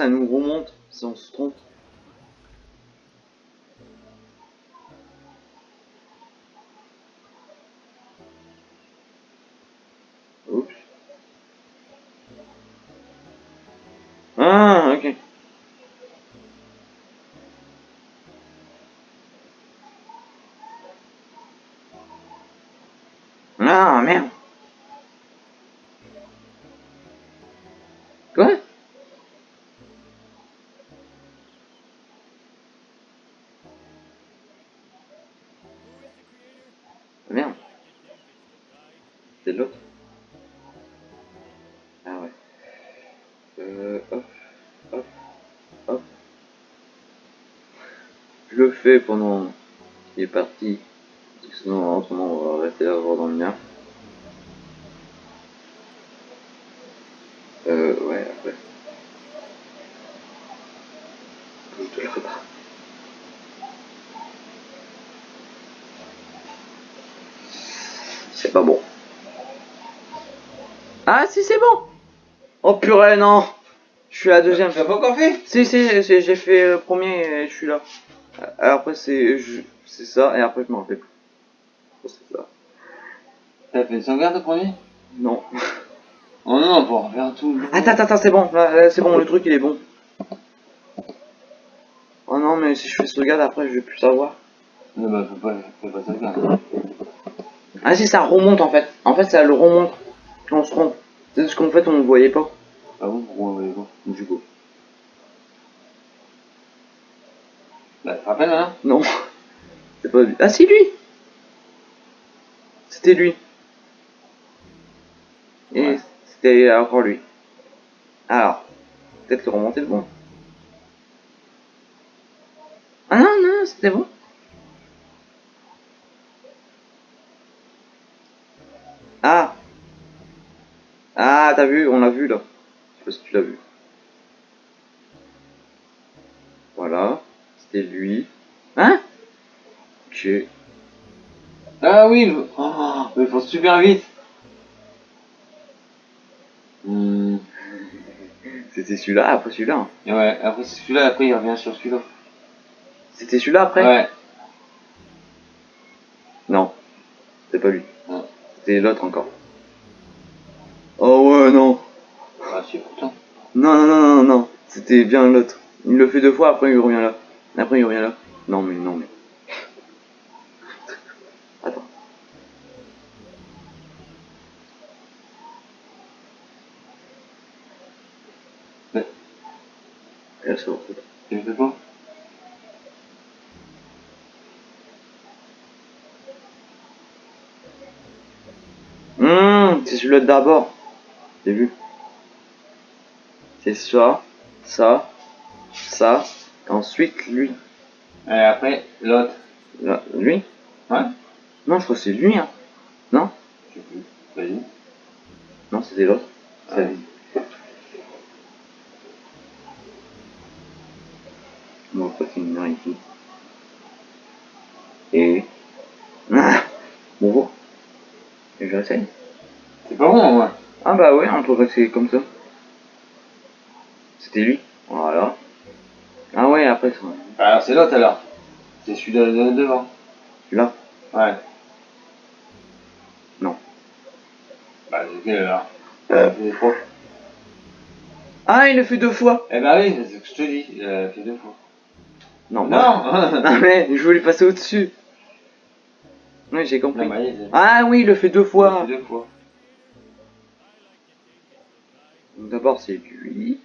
Ça nous remonte si on se trompe. Ah, ok. L'autre. Ah ouais. Euh, hop, hop, hop. Je le fais pendant qu'il est parti. Sinon, en ce moment, on va rester là voir dans le mien. Euh, ouais, après. Je te le repas. C'est pas bon. Ah si c'est bon Oh purée non Je suis la deuxième. Tu l'as pas encore fait? Si si, si, j'ai fait le premier et je suis là. Euh, Après c'est je- c'est ça et après je m'en rappelle plus. C'est ça. T'as fait une sauvegarde au premier? Non. Oh non, pour refaire tout. Attends, attends, attends, c'est bon, c'est bon, le truc il est bon. Oh non mais si je fais sauvegarde après je vais plus savoir. Non, bah, faut pas, faut pas sauvegarde. Ah si ça remonte en fait. En fait ça le remonte quand on se trompe. C'est ce qu'en fait on ne voyait pas. Ah bon, pourquoi on voyait pas Du coup? Bah, tu te rappelles maintenant Non. C'est pas lui. Ah si lui C'était lui. Et Ouais. c'était encore lui. Alors, peut-être le remonter le bon. Ah non, non, c'était bon. Ah Ah, t'as vu, on l'a vu là. Je sais pas si tu l'as vu. Voilà, c'était lui. Hein? Ok. Ah oui, le... oh, mais il faut super vite. Hmm. C'était celui-là, après celui-là. ouais, après c'est celui-là, après il revient sur celui-là. C'était celui-là après? Ouais. Non, c'était pas lui. C'était l'autre encore. Oh non. Ah, si, pourtant. Non, non, non, non, non. C'était bien l'autre. Il le fait deux fois, après il revient là. Après il revient là. Non, mais non, mais. [laughs] Attends. Ouais. Et là, c'est le fais pas Hum, c'est celui-là d'abord. J'ai vu? C'est ça, ça, ça, et ensuite lui. Et après, l'autre. Lui? Ouais Non, je crois que c'est lui, hein. Non? Je sais plus. Vas-y. Non, c'était l'autre. C'est Ouais. lui. Bon, après, c'est une heure ici. Et... Ah Bonjour. Et j'essaye. C'est pas bon, moi. Ah bah ouais, on peut comme ça. C'était lui. Voilà. Ah ouais, après, c'est Alors, c'est l'autre alors. C'est celui de, de- devant. celui-là. Ouais. Non. Bah, c'est quel alors Euh. C'est trois. Ah, il le fait deux fois. Eh bah oui, c'est ce que je te dis. Il a fait deux fois. Non, Non bah- [laughs] Ah mais, je voulais passer au-dessus. Oui, j'ai compris. Non, bah, il Ah oui, il le fait deux fois. fait deux fois. D'abord, c'est lui.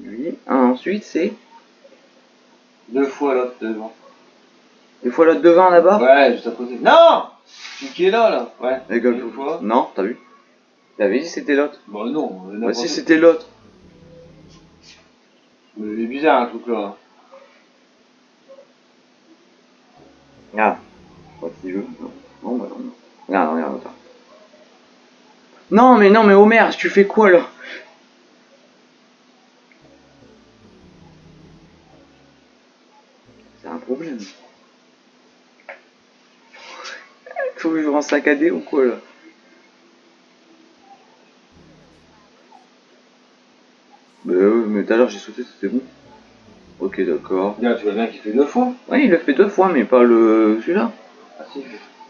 Lui. Ah, ensuite, c'est. Deux fois l'autre devant. Des fois l'autre devant là-bas Ouais, juste à côté. Non Celui qui est là, là. Ouais. Gars, Deux fois. Non, t'as vu? Il avait dit c'était l'autre? Bah non, Bah si c'était l'autre. Mais Il est bizarre un truc là. Ah. Pas petit jeu. Non, non, bah non. Regarde, regarde, regarde. Non, mais non, mais Homer, tu fais quoi là? C'est un problème. [laughs] Faut que je rends saccadé ou quoi là? Bah ouais, mais tout à l'heure j'ai sauté, c'était bon. Ok, d'accord. Bien, tu vois bien qu'il fait deux fois. Ouais, il le fait deux fois, mais pas le celui-là. Ah si.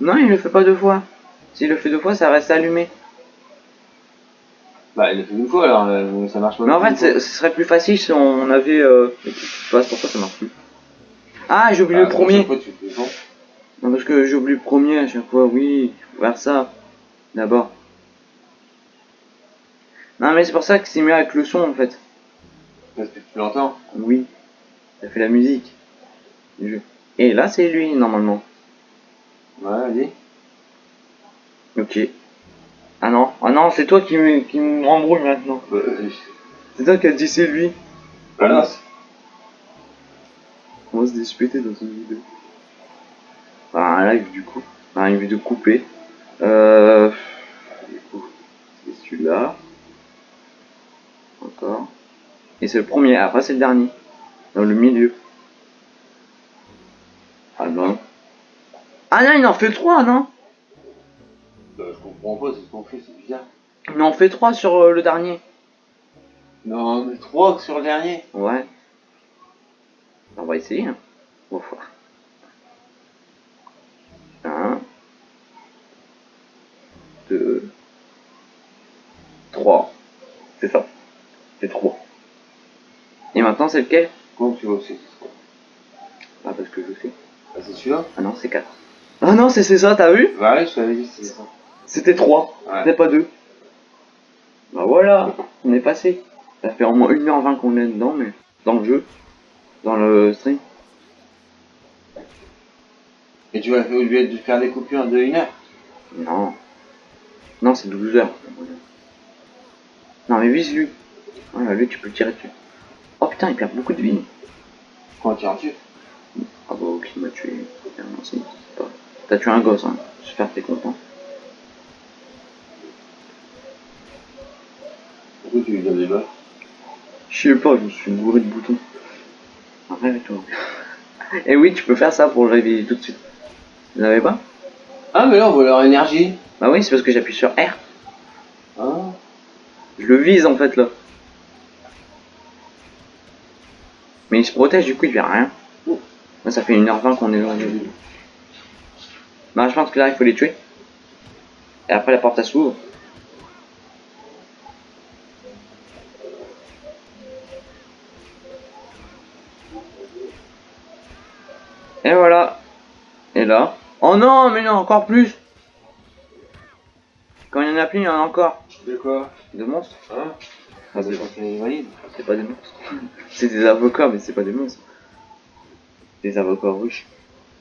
Non, il le fait pas deux fois. S'il le fait deux fois, ça reste allumé. Bah il a fait deux fois alors, euh, ça marche pas. Mais en fait, ce serait plus facile si on avait. Euh... Je sais pas pourquoi ça marche plus. Ah, j'ai oublié Ah, le premier. chaque fois, tu fais bon. Non, parce que j'ai oublié le premier à chaque fois. Oui, faut faire ça. D'abord. Non, mais c'est pour ça que c'est mieux avec le son en fait. Parce que tu l'entends. Oui. Ça fait la musique. du jeu. Et là, c'est lui normalement. Ouais, vas-y. Ok. Ah non, ah non, c'est toi qui me, qui me rembrouille maintenant. Bah. C'est toi qui as dit c'est lui. Voilà. On va se disputer dans une vidéo. Enfin, un live du coup. Enfin, une vidéo coupée. Euh... Du coup, c'est celui-là. Encore. Et c'est le premier, après c'est le dernier. Dans le milieu. Ah non. Ah non, il en fait trois, non? Comprends pas, c'est qu'on fait, c'est bizarre. Il en fait trois sur euh, le dernier. Non, mais trois sur le dernier. Ouais. On va essayer. Hein. On va voir. Un. Deux. Trois. C'est ça. C'est trois. Et maintenant c'est lequel? Comment tu vois aussi Ah parce que je sais. Ah, c'est celui-là? Ah non c'est quatre. Ah non c'est c'est ça, t'as vu? Bah ouais, je t'avais dit, c'est ça. C'était trois. Ouais. C'était pas deux. Bah voilà, on est passé. Ça fait au moins 1h20 qu'on est dedans, mais dans le jeu. Dans le stream. Et tu vas lieu de faire des coupures de une heure Non. Non, c'est 12 heures. Non, mais vise lui. Ouais, lui, tu peux le tirer dessus. Oh putain, il perd beaucoup de vie. Quand en tues Ah bah, ok, il m'a tué. T'as tué un gosse, hein. J'espère que t'es content. Pourquoi tu lui donnes des balles Je sais pas, je me suis bourré de boutons. Arrête-toi. Et oui, tu peux faire ça pour le réveiller tout de suite. Vous n'avez pas Ah, mais là, on voit leur énergie. Bah oui, c'est parce que j'appuie sur R. Ah. Je le vise en fait là. Mais il se protège, du coup il fait rien. Là, ça fait 1h20 qu'on est le jeu. Bah je pense que là il faut les tuer. Et après la porte elle s'ouvre. Et voilà. Et là. Oh non, mais non, encore plus. Quand il y en a plus, il y en a encore. De quoi? De monstres Hein? Ah, C'est pas des monstres. [laughs] c'est des avocats, mais c'est pas des monstres. Des avocats riches.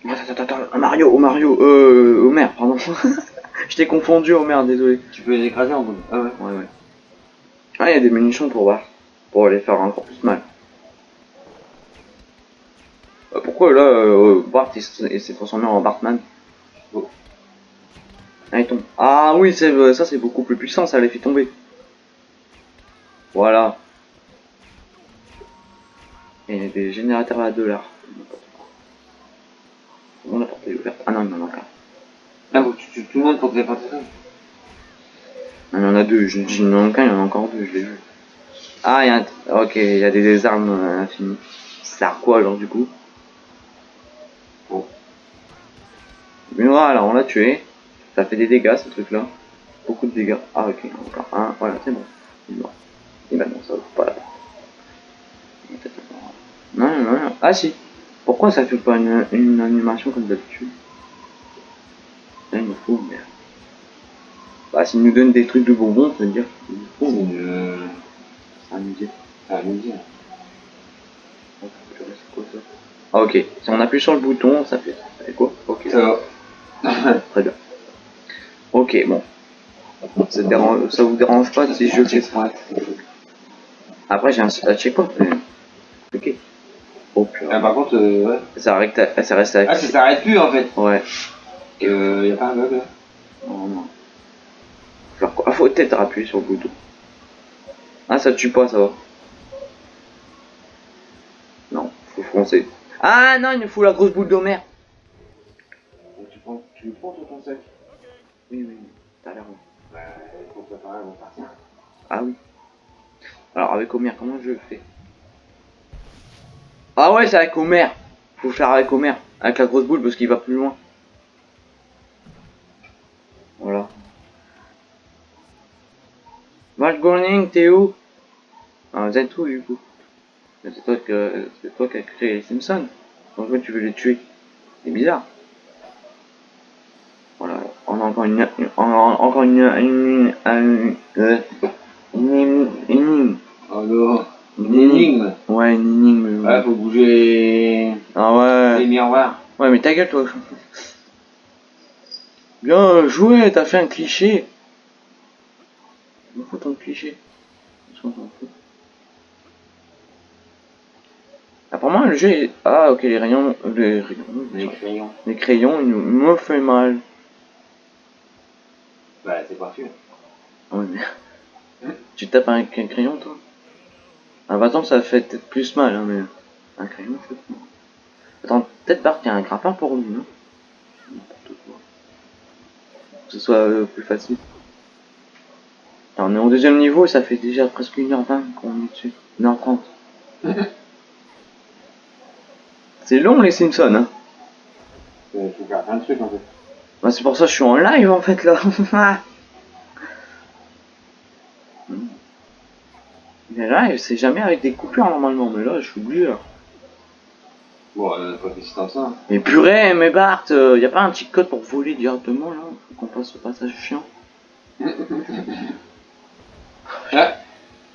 Attends, attends, attends, Mario, oh Mario, euh, Homer, pardon. [laughs] Je t'ai confondu, Homer, désolé. Tu peux les écraser en bout. Ah ouais. Ouais, ouais. Ah, il y a des munitions pour voir. Pour les faire encore plus mal. Euh, pourquoi là, euh, Bart s'est transformé en Bartman Oh. Ah, il tombe. Ah oui, euh, ça c'est beaucoup plus puissant, ça les fait tomber. Voilà. Et a des générateurs à dollars. Bon, la porte est ouverte. Ah non, il y en a encore. Ah, que tu tues tout le monde pour que les pas ça. Il y en a deux, je dis il en a qu'un, il y en a encore deux, je l'ai vu. Ah, il y a un... Ok, il y a des, des armes euh, infinies. Ça sert quoi alors du coup? Bon. Mais voilà, on l'a tué. Ça fait des dégâts ce truc là. Beaucoup de dégâts. Ah ok, encore un, voilà, c'est bon. Il est mort. Et maintenant ça ouvre pas la porte. Non, non, non. Ah si. Pourquoi ça fait pas une, une animation comme d'habitude? Là, il me faut, merde. Bah, s'il nous donne des trucs de bonbons, ça veut dire qu'il nous faut. C'est. Ah, midi. hein. C'est quoi ça? Ah ok, si on appuie sur le bouton, ça fait, ça fait quoi Ok, Ça va. [laughs] très bien. Ok, bon. Ça, te dérange, ça vous dérange pas si je fais ça Après j'ai un, un checkpoint. Ok. Oh Ah, par contre, euh, ouais. Ça, reste, ça reste Ah, ça s'arrête plus en fait. Ouais. Euh, y a pas un bug là Non, non. Quoi faut peut-être appuyer sur le bouton. Ah, ça tue pas, ça va. Non, faut foncer. Ah non, il nous faut la grosse boule d'Homer. Tu prends, tu le prends sur ton sac Oui, oui, t'as l'air. Bah, il faut préparer avant de partir. Ah oui. Alors avec Homer, comment je le fais? Ah ouais, c'est avec Homer. Faut faire avec Homer, avec la grosse boule parce qu'il va plus loin. Voilà. Mark t'es où? Ah, vous êtes où du coup C'est toi que c'est toi qui as créé les Simpsons. Donc toi, tu veux les tuer? C'est bizarre. Voilà. On a encore une, on a encore une, une, une, une, une, une, non. une Une énigme. Ouais, une énigme. Ouais, faut bouger Ah les ouais. miroirs. Ouais, mais ta gueule, toi. Bien joué, t'as fait un cliché. Il me faut ton cliché. Fout. Apparemment, le jeu est... Ah, ok, les rayons... Les rayons... Les crayons. Les crayons, ils me fait mal. Bah, c'est parfait. Ah Ouais, mais... [laughs] tu tapes avec un crayon, toi? Un bâton, ça fait peut-être plus mal, hein, mais... Un crayon, c'est. Attends, peut-être Bart, il y a un grappin pour lui, non? N'importe quoi. Que ce soit euh, plus facile. Alors, on est au deuxième niveau et ça fait déjà presque 1h20 qu'on est dessus. 1h30. [laughs] c'est long, les Simpsons, hein Il faut faire plein de trucs en fait. Bah, c'est pour ça que je suis en live en fait là. [laughs] mais live, c'est jamais avec des coupures normalement, mais là je suis obligé là. Bon, euh, pas ça. hein. Mais purée, mais Bart, euh, y a pas un petit code pour voler directement là Faut qu'on passe au passage chiant? [laughs] Ouais.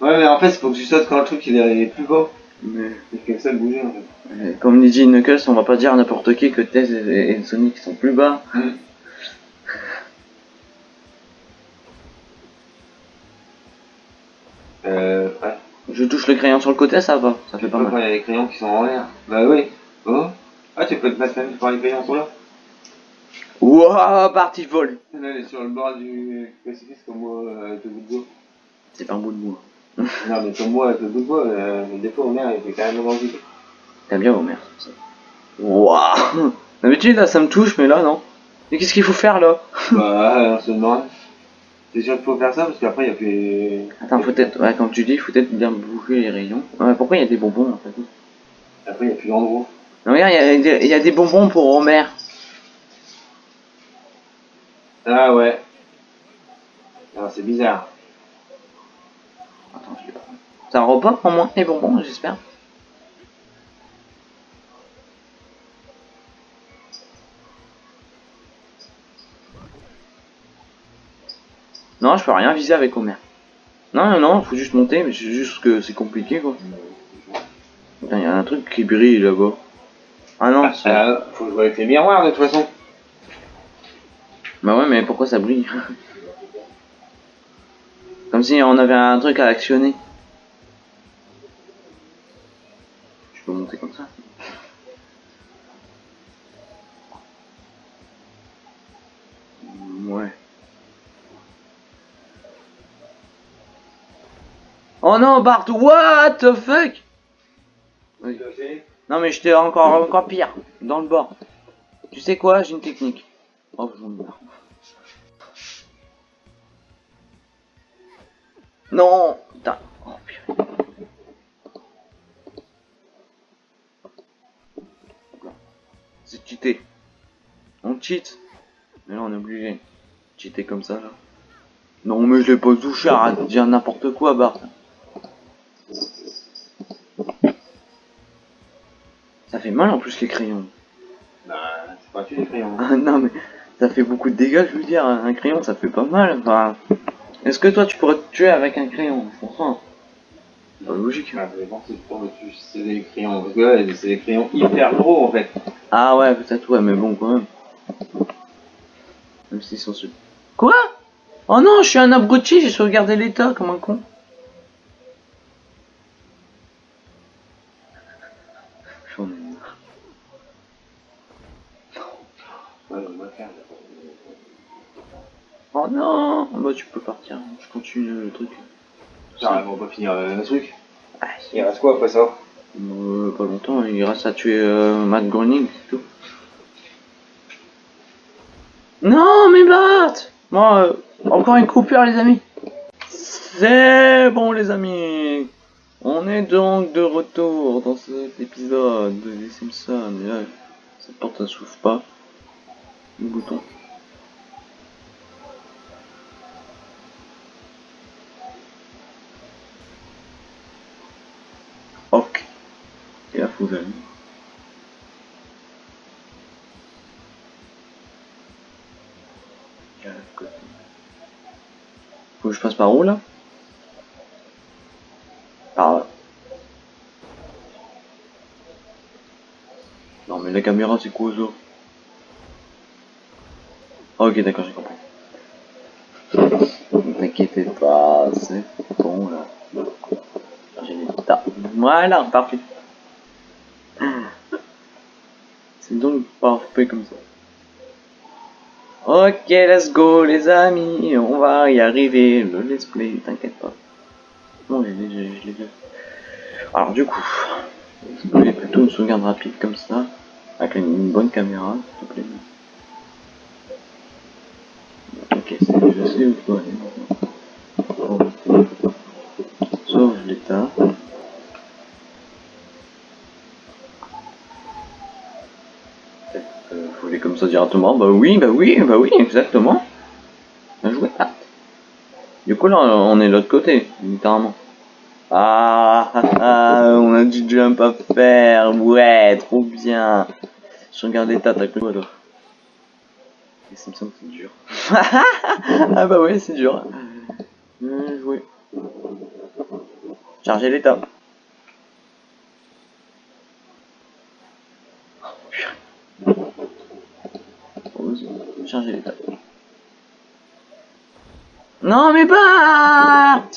Ouais, mais en fait, il faut que tu sautes quand le truc il est plus bas. Mais Il fait que ça de bouger en fait. euh, comme dit Knuckles, on va pas dire à n'importe qui que Tez et, et Sonic sont plus bas. [laughs] Euh, ouais. Je touche le crayon sur le côté, ça va, ça fait pas Pas quand mal. il y a des crayons qui sont en l'air. Bah oui. Oh. Ah, tu peux te mettre même par les crayons sont là. Wouah, vole Là, elle est sur le bord du précipice comme moi euh, le bout de bois. C'est pas un bout de bois. Non, mais comme moi de bois, euh, des fois au mer il carrément dans le vide. T'aimes bien Homer, ça. Wouah D'habitude là ça me touche, mais là non. Mais qu'est-ce qu'il faut faire là? [laughs] Bah, on se demande. C'est sûr qu'il faut faire ça parce qu'après il y a plus. Attends, faut peut-être, ouais, comme tu dis, faut peut-être bien bouger les rayons. Ouais, pourquoi il y a des bonbons en fait? Après il y a plus d'endroit. Non, regarde, il y, a des- il y a des bonbons pour Homer. Ah ouais. Alors c'est bizarre. Un repas pour moi, les bonbons, j'espère. Non, je peux rien viser avec Homer. Non, non, non, faut juste monter, mais c'est juste que c'est compliqué quoi. Putain, il y a un truc qui brille là-bas. Ah non, Ah, faut jouer avec les miroirs de toute façon. Bah ouais, mais pourquoi ça brille? Comme si on avait un truc à actionner. Je peux monter comme ça Ouais. Oh non, Bart, what the fuck? Non mais j'étais encore, encore pire, dans le bord. Tu sais quoi, j'ai une technique. Oh. Non Putain. Oh, purée. On cheat. Mais là on est obligé. Cheater comme ça là. Non mais je l'ai pas touché, arrête de dire n'importe quoi Bart. Ça fait mal en plus les crayons. Bah, c'est pas tu les crayons. Ah non mais ça fait beaucoup de dégâts je veux dire, un crayon ça fait pas mal. Enfin, Est-ce que toi tu pourrais te tuer avec un crayon? Franchement. Pas logique. Ah, pour tu c'est des crayons. Parce que là, c'est des crayons hyper gros en fait. Ah ouais, peut-être ouais, mais bon, quand même. Même s'ils sont super. Quoi? Oh non, je suis un abruti, j'ai sauvegardé l'état comme un con. J'en ai marre. Faire. Oh non Bah tu peux partir, je continue le truc. Putain, on va pas finir euh, le truc. Ah, Il reste quoi après ça Euh, pas longtemps, il reste à tuer euh, Matt Groening, c'est tout. Non, mais Bart Bon, euh, encore une coupure, les amis. C'est bon, les amis. On est donc de retour dans cet épisode des Simpsons. Et là, cette porte ne s'ouvre pas. Le bouton. Par où là Par là. Non mais la caméra c'est quoi ça Ah, Ok d'accord j'ai compris. Ne t'inquiétez pas, c'est bon là. J'ai les tas. Voilà, parfait. C'est donc parfait comme ça. Ok, let's go les amis, on va y arriver, le let's play, t'inquiète pas. Non, je l'ai vu. Alors du coup, je voulais plutôt une sauvegarde rapide comme ça, avec une, une bonne caméra, s'il te plaît. Ok, c'est je sais où il faut aller maintenant. Bon. Sauve l'état. Euh, faut aller comme ça directement. Bah oui, bah oui, bah oui, exactement. Bien joué, Pat. Du coup, là, on est de l'autre côté, littéralement. Ah, ah, ah, on a du jump à faire. Ouais, trop bien. Je regarde les tas doigt, toi. Les Simpsons, c'est dur. [laughs] ah bah ouais, c'est dur. Bien joué. Charger l'état. Pause. Charger l'état. Non mais Bart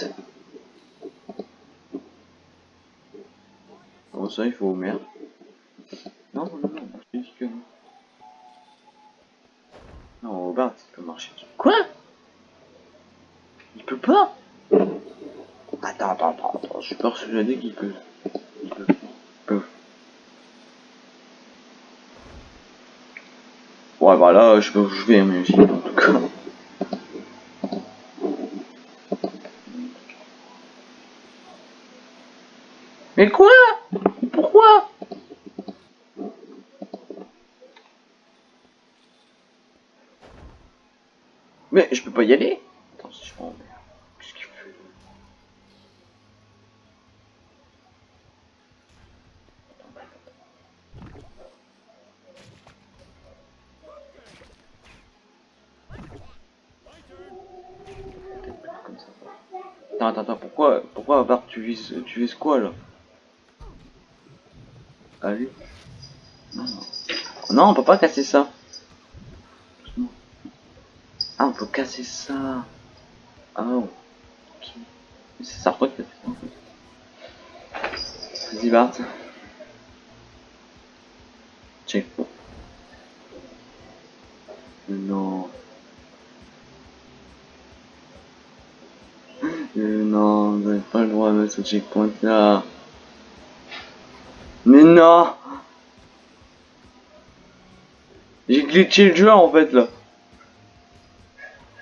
Bon ça il faut au maire. Non non non, je dis que non. Non Bart il peut marcher. Quoi? Il peut pas? Attends, attends, attends, attends, je suis persuadé qu'il peut. Il peut. Il peut. Ouais, bah là, je sais où je vais, mais en tout cas. Mais quoi? Pourquoi? Mais je peux pas y aller Attends, si je prends... Qu'est-ce qu'il fait Comme ça. Attends, attends, attends, pourquoi, pourquoi Bart, tu vises, tu vises quoi là? Allez. Non, non. on peut pas casser ça. Ah, on peut casser ça. Ah, oh. C'est ça en fait. Vas-y, Bart. Check. Non. Euh, non, vous n'avez pas le droit de mettre ce checkpoint là. Mais non J'ai glitché le jeu en fait là.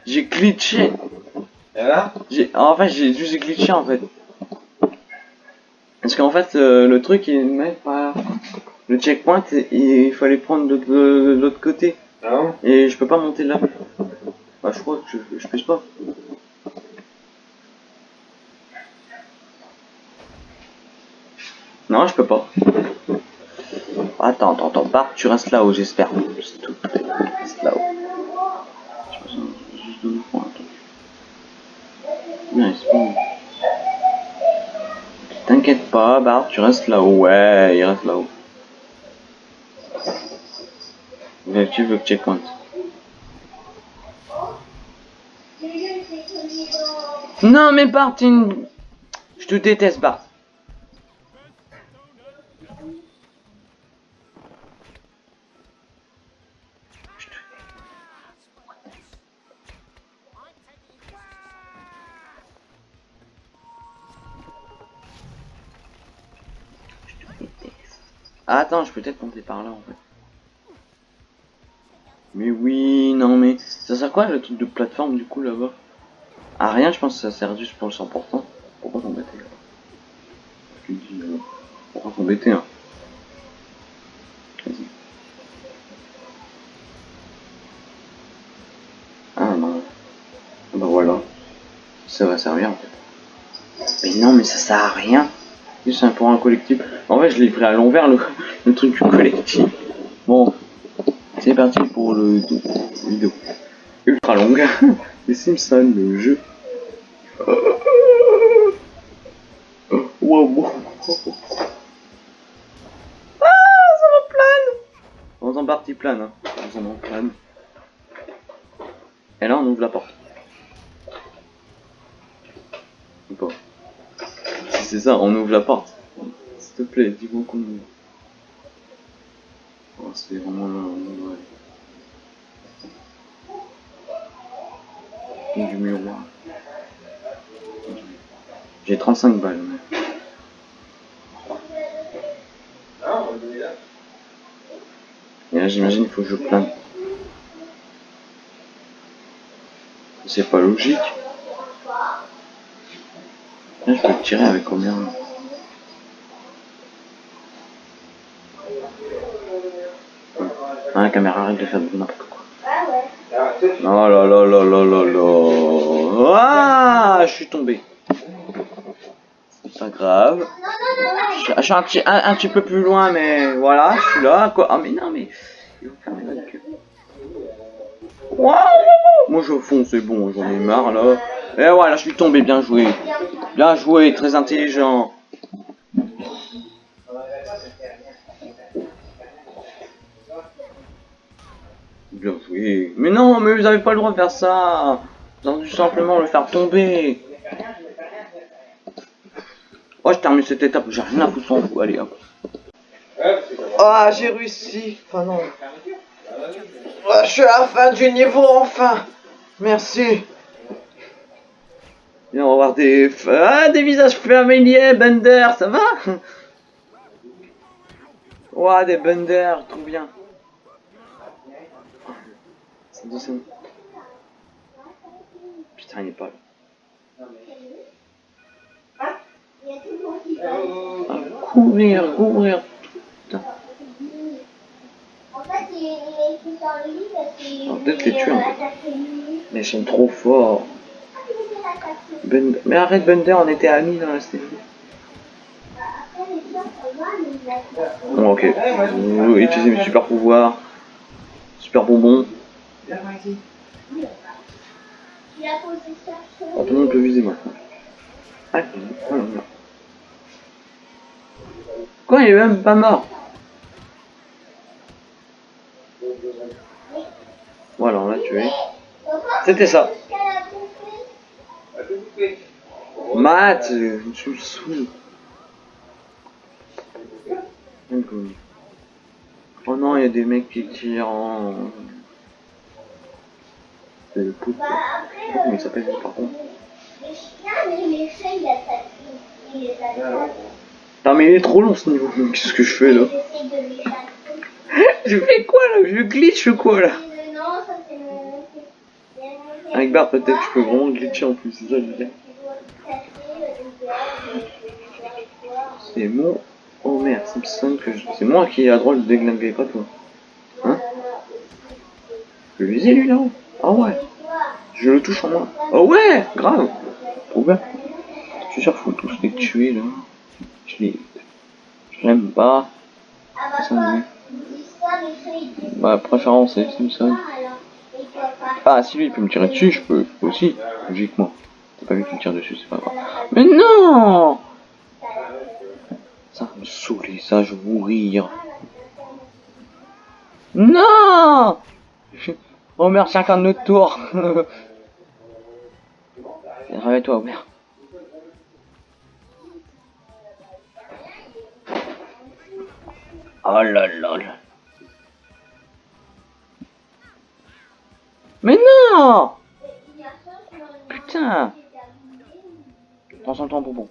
J'ai glitché. Et là J'ai en fait j'ai juste glitché en fait. Parce qu'en fait euh, le truc il met pas le checkpoint il fallait prendre de, de- de l'autre côté Ah et je peux pas monter là. Bah je crois que je, je pêche pas. Non je peux Attends, attends, attends, Bart, tu restes là-haut, j'espère. Reste là-haut. T'inquiète pas, Bart, tu restes là-haut. Ouais, il reste là-haut. L'objectif le checkpoint. Non mais Bart, je te déteste Bart. Ah, attends, je peux peut-être monter par là en fait. Mais oui, non mais ça sert à quoi le truc de plateforme du coup là-bas? Ah rien, je pense que ça sert juste pour le 100%. Pourquoi s'embêter? Là euh, pourquoi s'embêter hein Vas-y. Ah non. Bah voilà. Ça va servir en fait. Mais non mais ça sert à rien. C'est un pour un collectif. En fait je l'ai pris à l'envers le, le truc collectif. Bon. C'est parti pour le vidéo ultra longue. [laughs] Les Simpsons, le jeu. [laughs] Wow. Ah, ça me plane On en partie plane, hein. On en plane. Et là, on ouvre la porte. Ou pas Si c'est on ouvre la porte. S'il te plaît, dis-moi qu'on. Oh, c'est vraiment. Du miroir. J'ai 35 balles. mais-. Et là, j'imagine qu'il faut que je plane. C'est pas logique. Peux tirer avec combien Ah, la caméra arrête de faire n'importe quoi. Oh là là là là là là. Ah, je suis tombé. C'est pas grave. Je, suis un, petit- un- un petit peu plus loin, mais voilà, je suis là. Quoi. Ah, mais non, mais. Moi, je fonce, c'est bon, j'en ai marre là. Et voilà, je suis tombé, bien joué. Bien joué, très intelligent. Bien joué. Mais non, mais vous avez pas le droit de faire ça. Vous avez simplement le faire tomber. Oh, je termine cette étape, j'ai rien à foutre sans vous. Allez, hop. Ah, j'ai réussi. Non. Ah, je suis à la fin du niveau, enfin. Merci. Et on va voir des... Ah, des visages familiers, Bender, ça va? Ouah, des Bender, trop bien. Putain, il est pas là. Ah, courir, courir. En fait, il est dans le livre parce qu'il va peut-être les tuer, fait. Mais ils sont trop forts. Ben- Mais arrête Bender, on était amis dans la série. Bon, ok. Vous utilisez mes super pouvoirs. Super bonbons. Il a posé ça sur Oh, tout le monde peut viser maintenant. Ah. Quoi, il est même pas mort Voilà, on l'a tué. C'était ça. Matt, euh, tu me saoules. Oh non, il y a des mecs qui tirent en... C'est le poutre. il s'appelle lui, par contre mais. Non mais il est trop long ce niveau. Qu'est-ce que je fais là? [laughs] Je fais quoi là? Je glitch ou quoi là Euh, Non, ça c'est mon. c'est mon- Avec Bart peut-être je peux vraiment glitcher en plus, c'est ça le voir. C'est mon... Oh merde, Simpson que je... C'est moi qui ai la droit de déglinguer, pas toi. Hein? Je vais viser lui là? Ah ouais Je le touche en moi. Oh ouais Grave Trop bien. Je suis sûr faut tous les tuer là. Je les... Je l'aime pas. Ça Ma préférence c'est Simpson. Ah si lui il peut me tirer dessus, je peux, aussi, logiquement. C'est pas lui qui me tire dessus, c'est pas grave. Mais non Ça me saouler, ça, je vais mourir. Non Homer, chacun de notre tour. [laughs] Réveille-toi, Homer. Oh là là là. Mais non Putain Prends son temps, bonbon.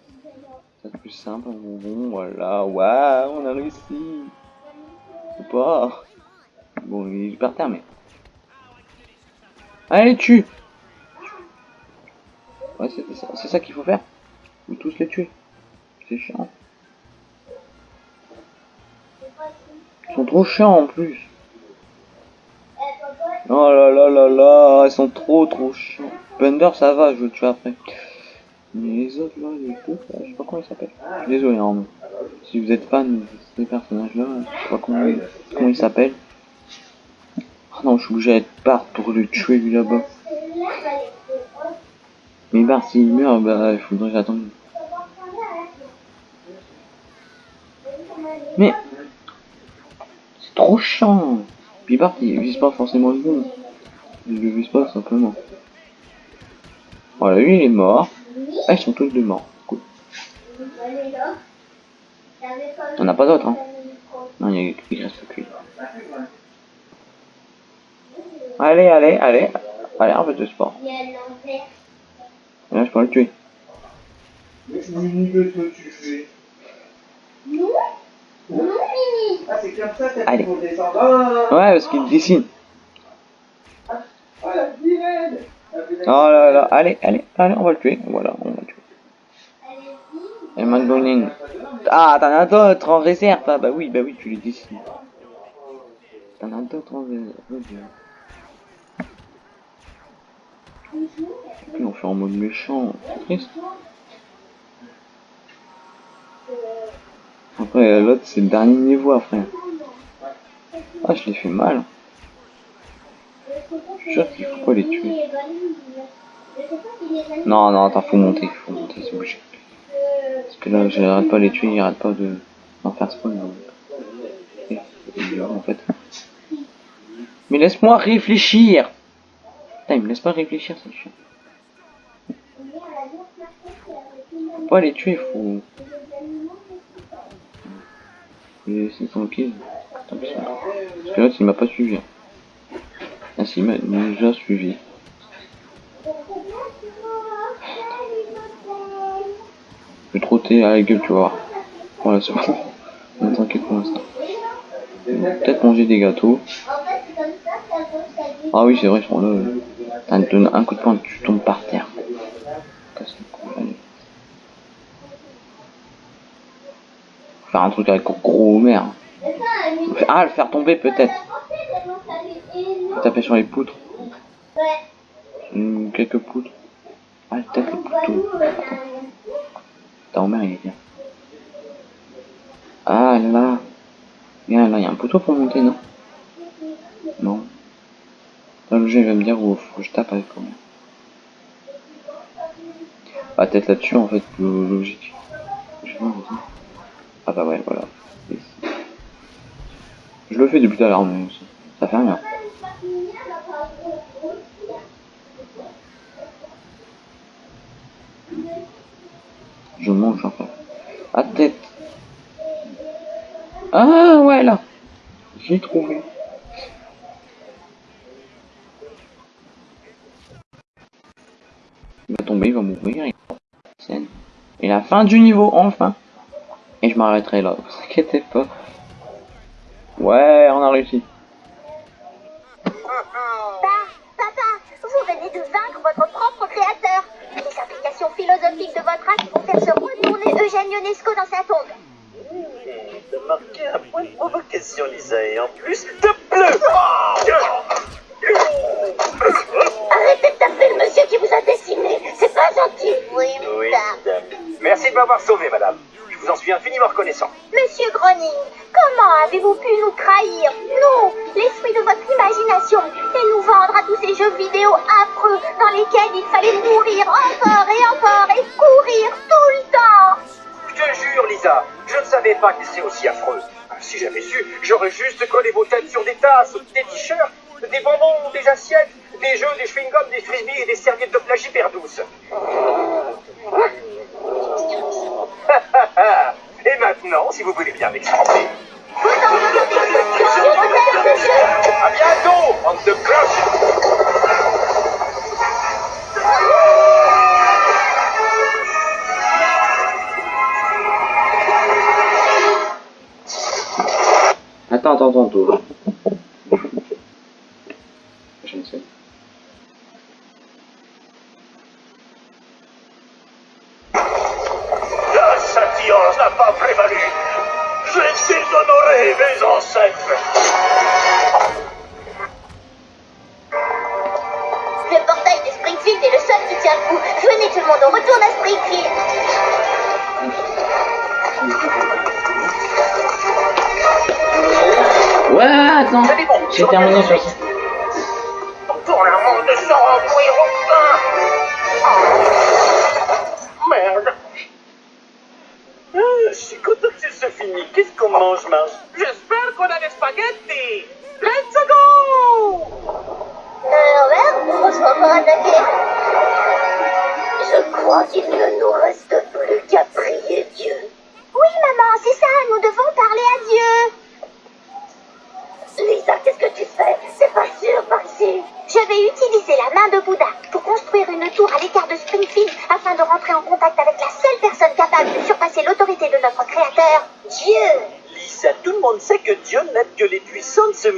C'est plus simple, bonbon, voilà. Waouh, on a réussi. Ou pas. Bon, il est par terre, mais... Allez, tue Ouais, c'est ça, ça qu'il faut faire. Faut tous les tuer. C'est chiant. Ils sont trop chiants en plus. Oh là là là là, ils sont trop trop chiants. Bender ça va, je le tue après. Mais les autres là, les là, je sais pas comment ils s'appellent. Désolé, hein, si vous êtes fan de ces personnages là, je sais pas comment, comment ils s'appellent. Oh non, je suis obligé d'être part pour le tuer lui là-bas. Mais Bart s'il meurt, bah il faudrait que j'attende. Mais c'est trop chiant. Puis il vise pas forcément le bon. Il le vise pas simplement. Voilà, lui il est mort. Ah ils sont tous deux morts. Cool. On n'a pas d'autres hein. Non, il il reste que. Allez, allez, allez. Allez, un peu de sport. Là, je peux le tuer. Ah, c'est comme ça Allez. t'as pour descendre. Ah, Ouais, parce qu'il dessine. ah, la sirène Oh là là, allez, allez, allez, on va le tuer. Voilà, on va le tuer. Et McDonald's. Ah, t'en as d'autres en réserve. Ah, bah oui, bah oui, tu les dessines. T'en as d'autres en réserve. Et puis on fait en mode méchant. C'est triste. Après, l'autre, c'est le dernier niveau, frère. Ah, je l'ai fait mal. Je sûr qu'il faut pas les tuer. Non, non, attends, faut monter, faut monter, c'est obligé. Parce que là, j'arrête pas les tuer, il arrête pas de d'en faire spawn. Mais laisse-moi réfléchir Putain, il me laisse pas réfléchir, c'est chiant. Faut pas les tuer, faut... Tant pis. Parce que là, il m'a pas suivi. Ah si, il m'a déjà suivi. Je vais trotter à la gueule, tu voir. Voilà, c'est bon. On est tranquille pour l'instant. Peut-être manger des gâteaux. Ah oui, c'est vrai, ils sont là. un coup de poing, tu tombes par terre le cou, allez. Faut Faire un truc avec gros Homer. Ah, le faire tomber peut-être. Taper sur les poutres. Hmm, quelques poutres. Ah, peut-être les poutres. Attends, Homer, il est bien. Ah là. Là, il y a un poteau pour monter, non? Non. Là, le jeu il va me dire où que je tape avec Homer. Ah, peut-être là-dessus, en fait, plus logique. Ah bah ouais, voilà. Je le fais depuis tout à l'heure, mais ça, fait rien. Je mange en fait. À tête. Ah ouais là. J'ai trouvé. Il va tomber, il va mourir. Et la fin du niveau, enfin. Et je m'arrêterai là, vous inquiétez pas. Ouais, on a réussi. Pa- Papa, vous venez de vaincre votre propre créateur. Les implications philosophiques de votre acte vont faire se retourner Eugène Ionesco dans sa tombe. De marquer un point de provocation, Lisa, et en plus, de bleu Arrêtez de taper le monsieur qui vous a dessiné. C'est pas gentil. Oui, Oui, madame. Merci de m'avoir sauvé, madame. Vous en suis infiniment reconnaissant. Monsieur Groning, comment avez-vous pu nous trahir? Nous, l'esprit de votre imagination, et nous vendre à tous ces jeux vidéo affreux dans lesquels il fallait mourir encore et encore et courir tout le temps Je te jure, Lisa, je ne savais pas que c'est aussi affreux. Si j'avais su, j'aurais juste collé vos têtes sur des tasses, des t-shirts, des bonbons, des assiettes, des jeux, des chewing-gums, des frisbees et des serviettes de plage hyper douces. Oh, ah, et maintenant, si vous voulez bien m'expliquer. À bientôt, bande de cloches Attends, attends, attends, Ci siamo in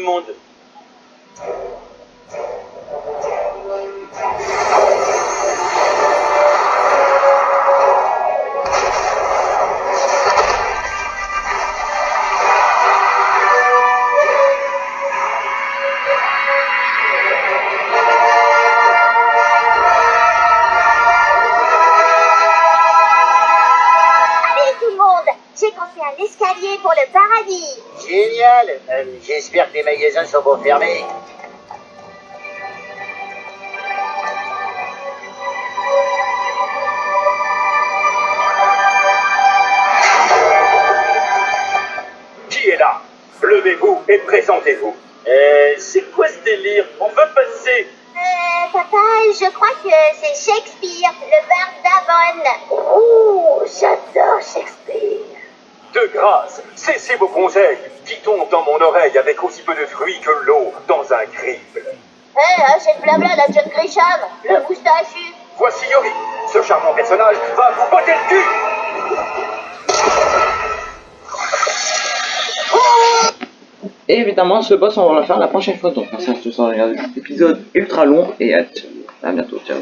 monde. va vous botter le cul Et évidemment, ce boss, on va le faire la prochaine fois. Donc, merci à tous d'avoir regardé cet épisode ultra long et à, bientôt. Ciao,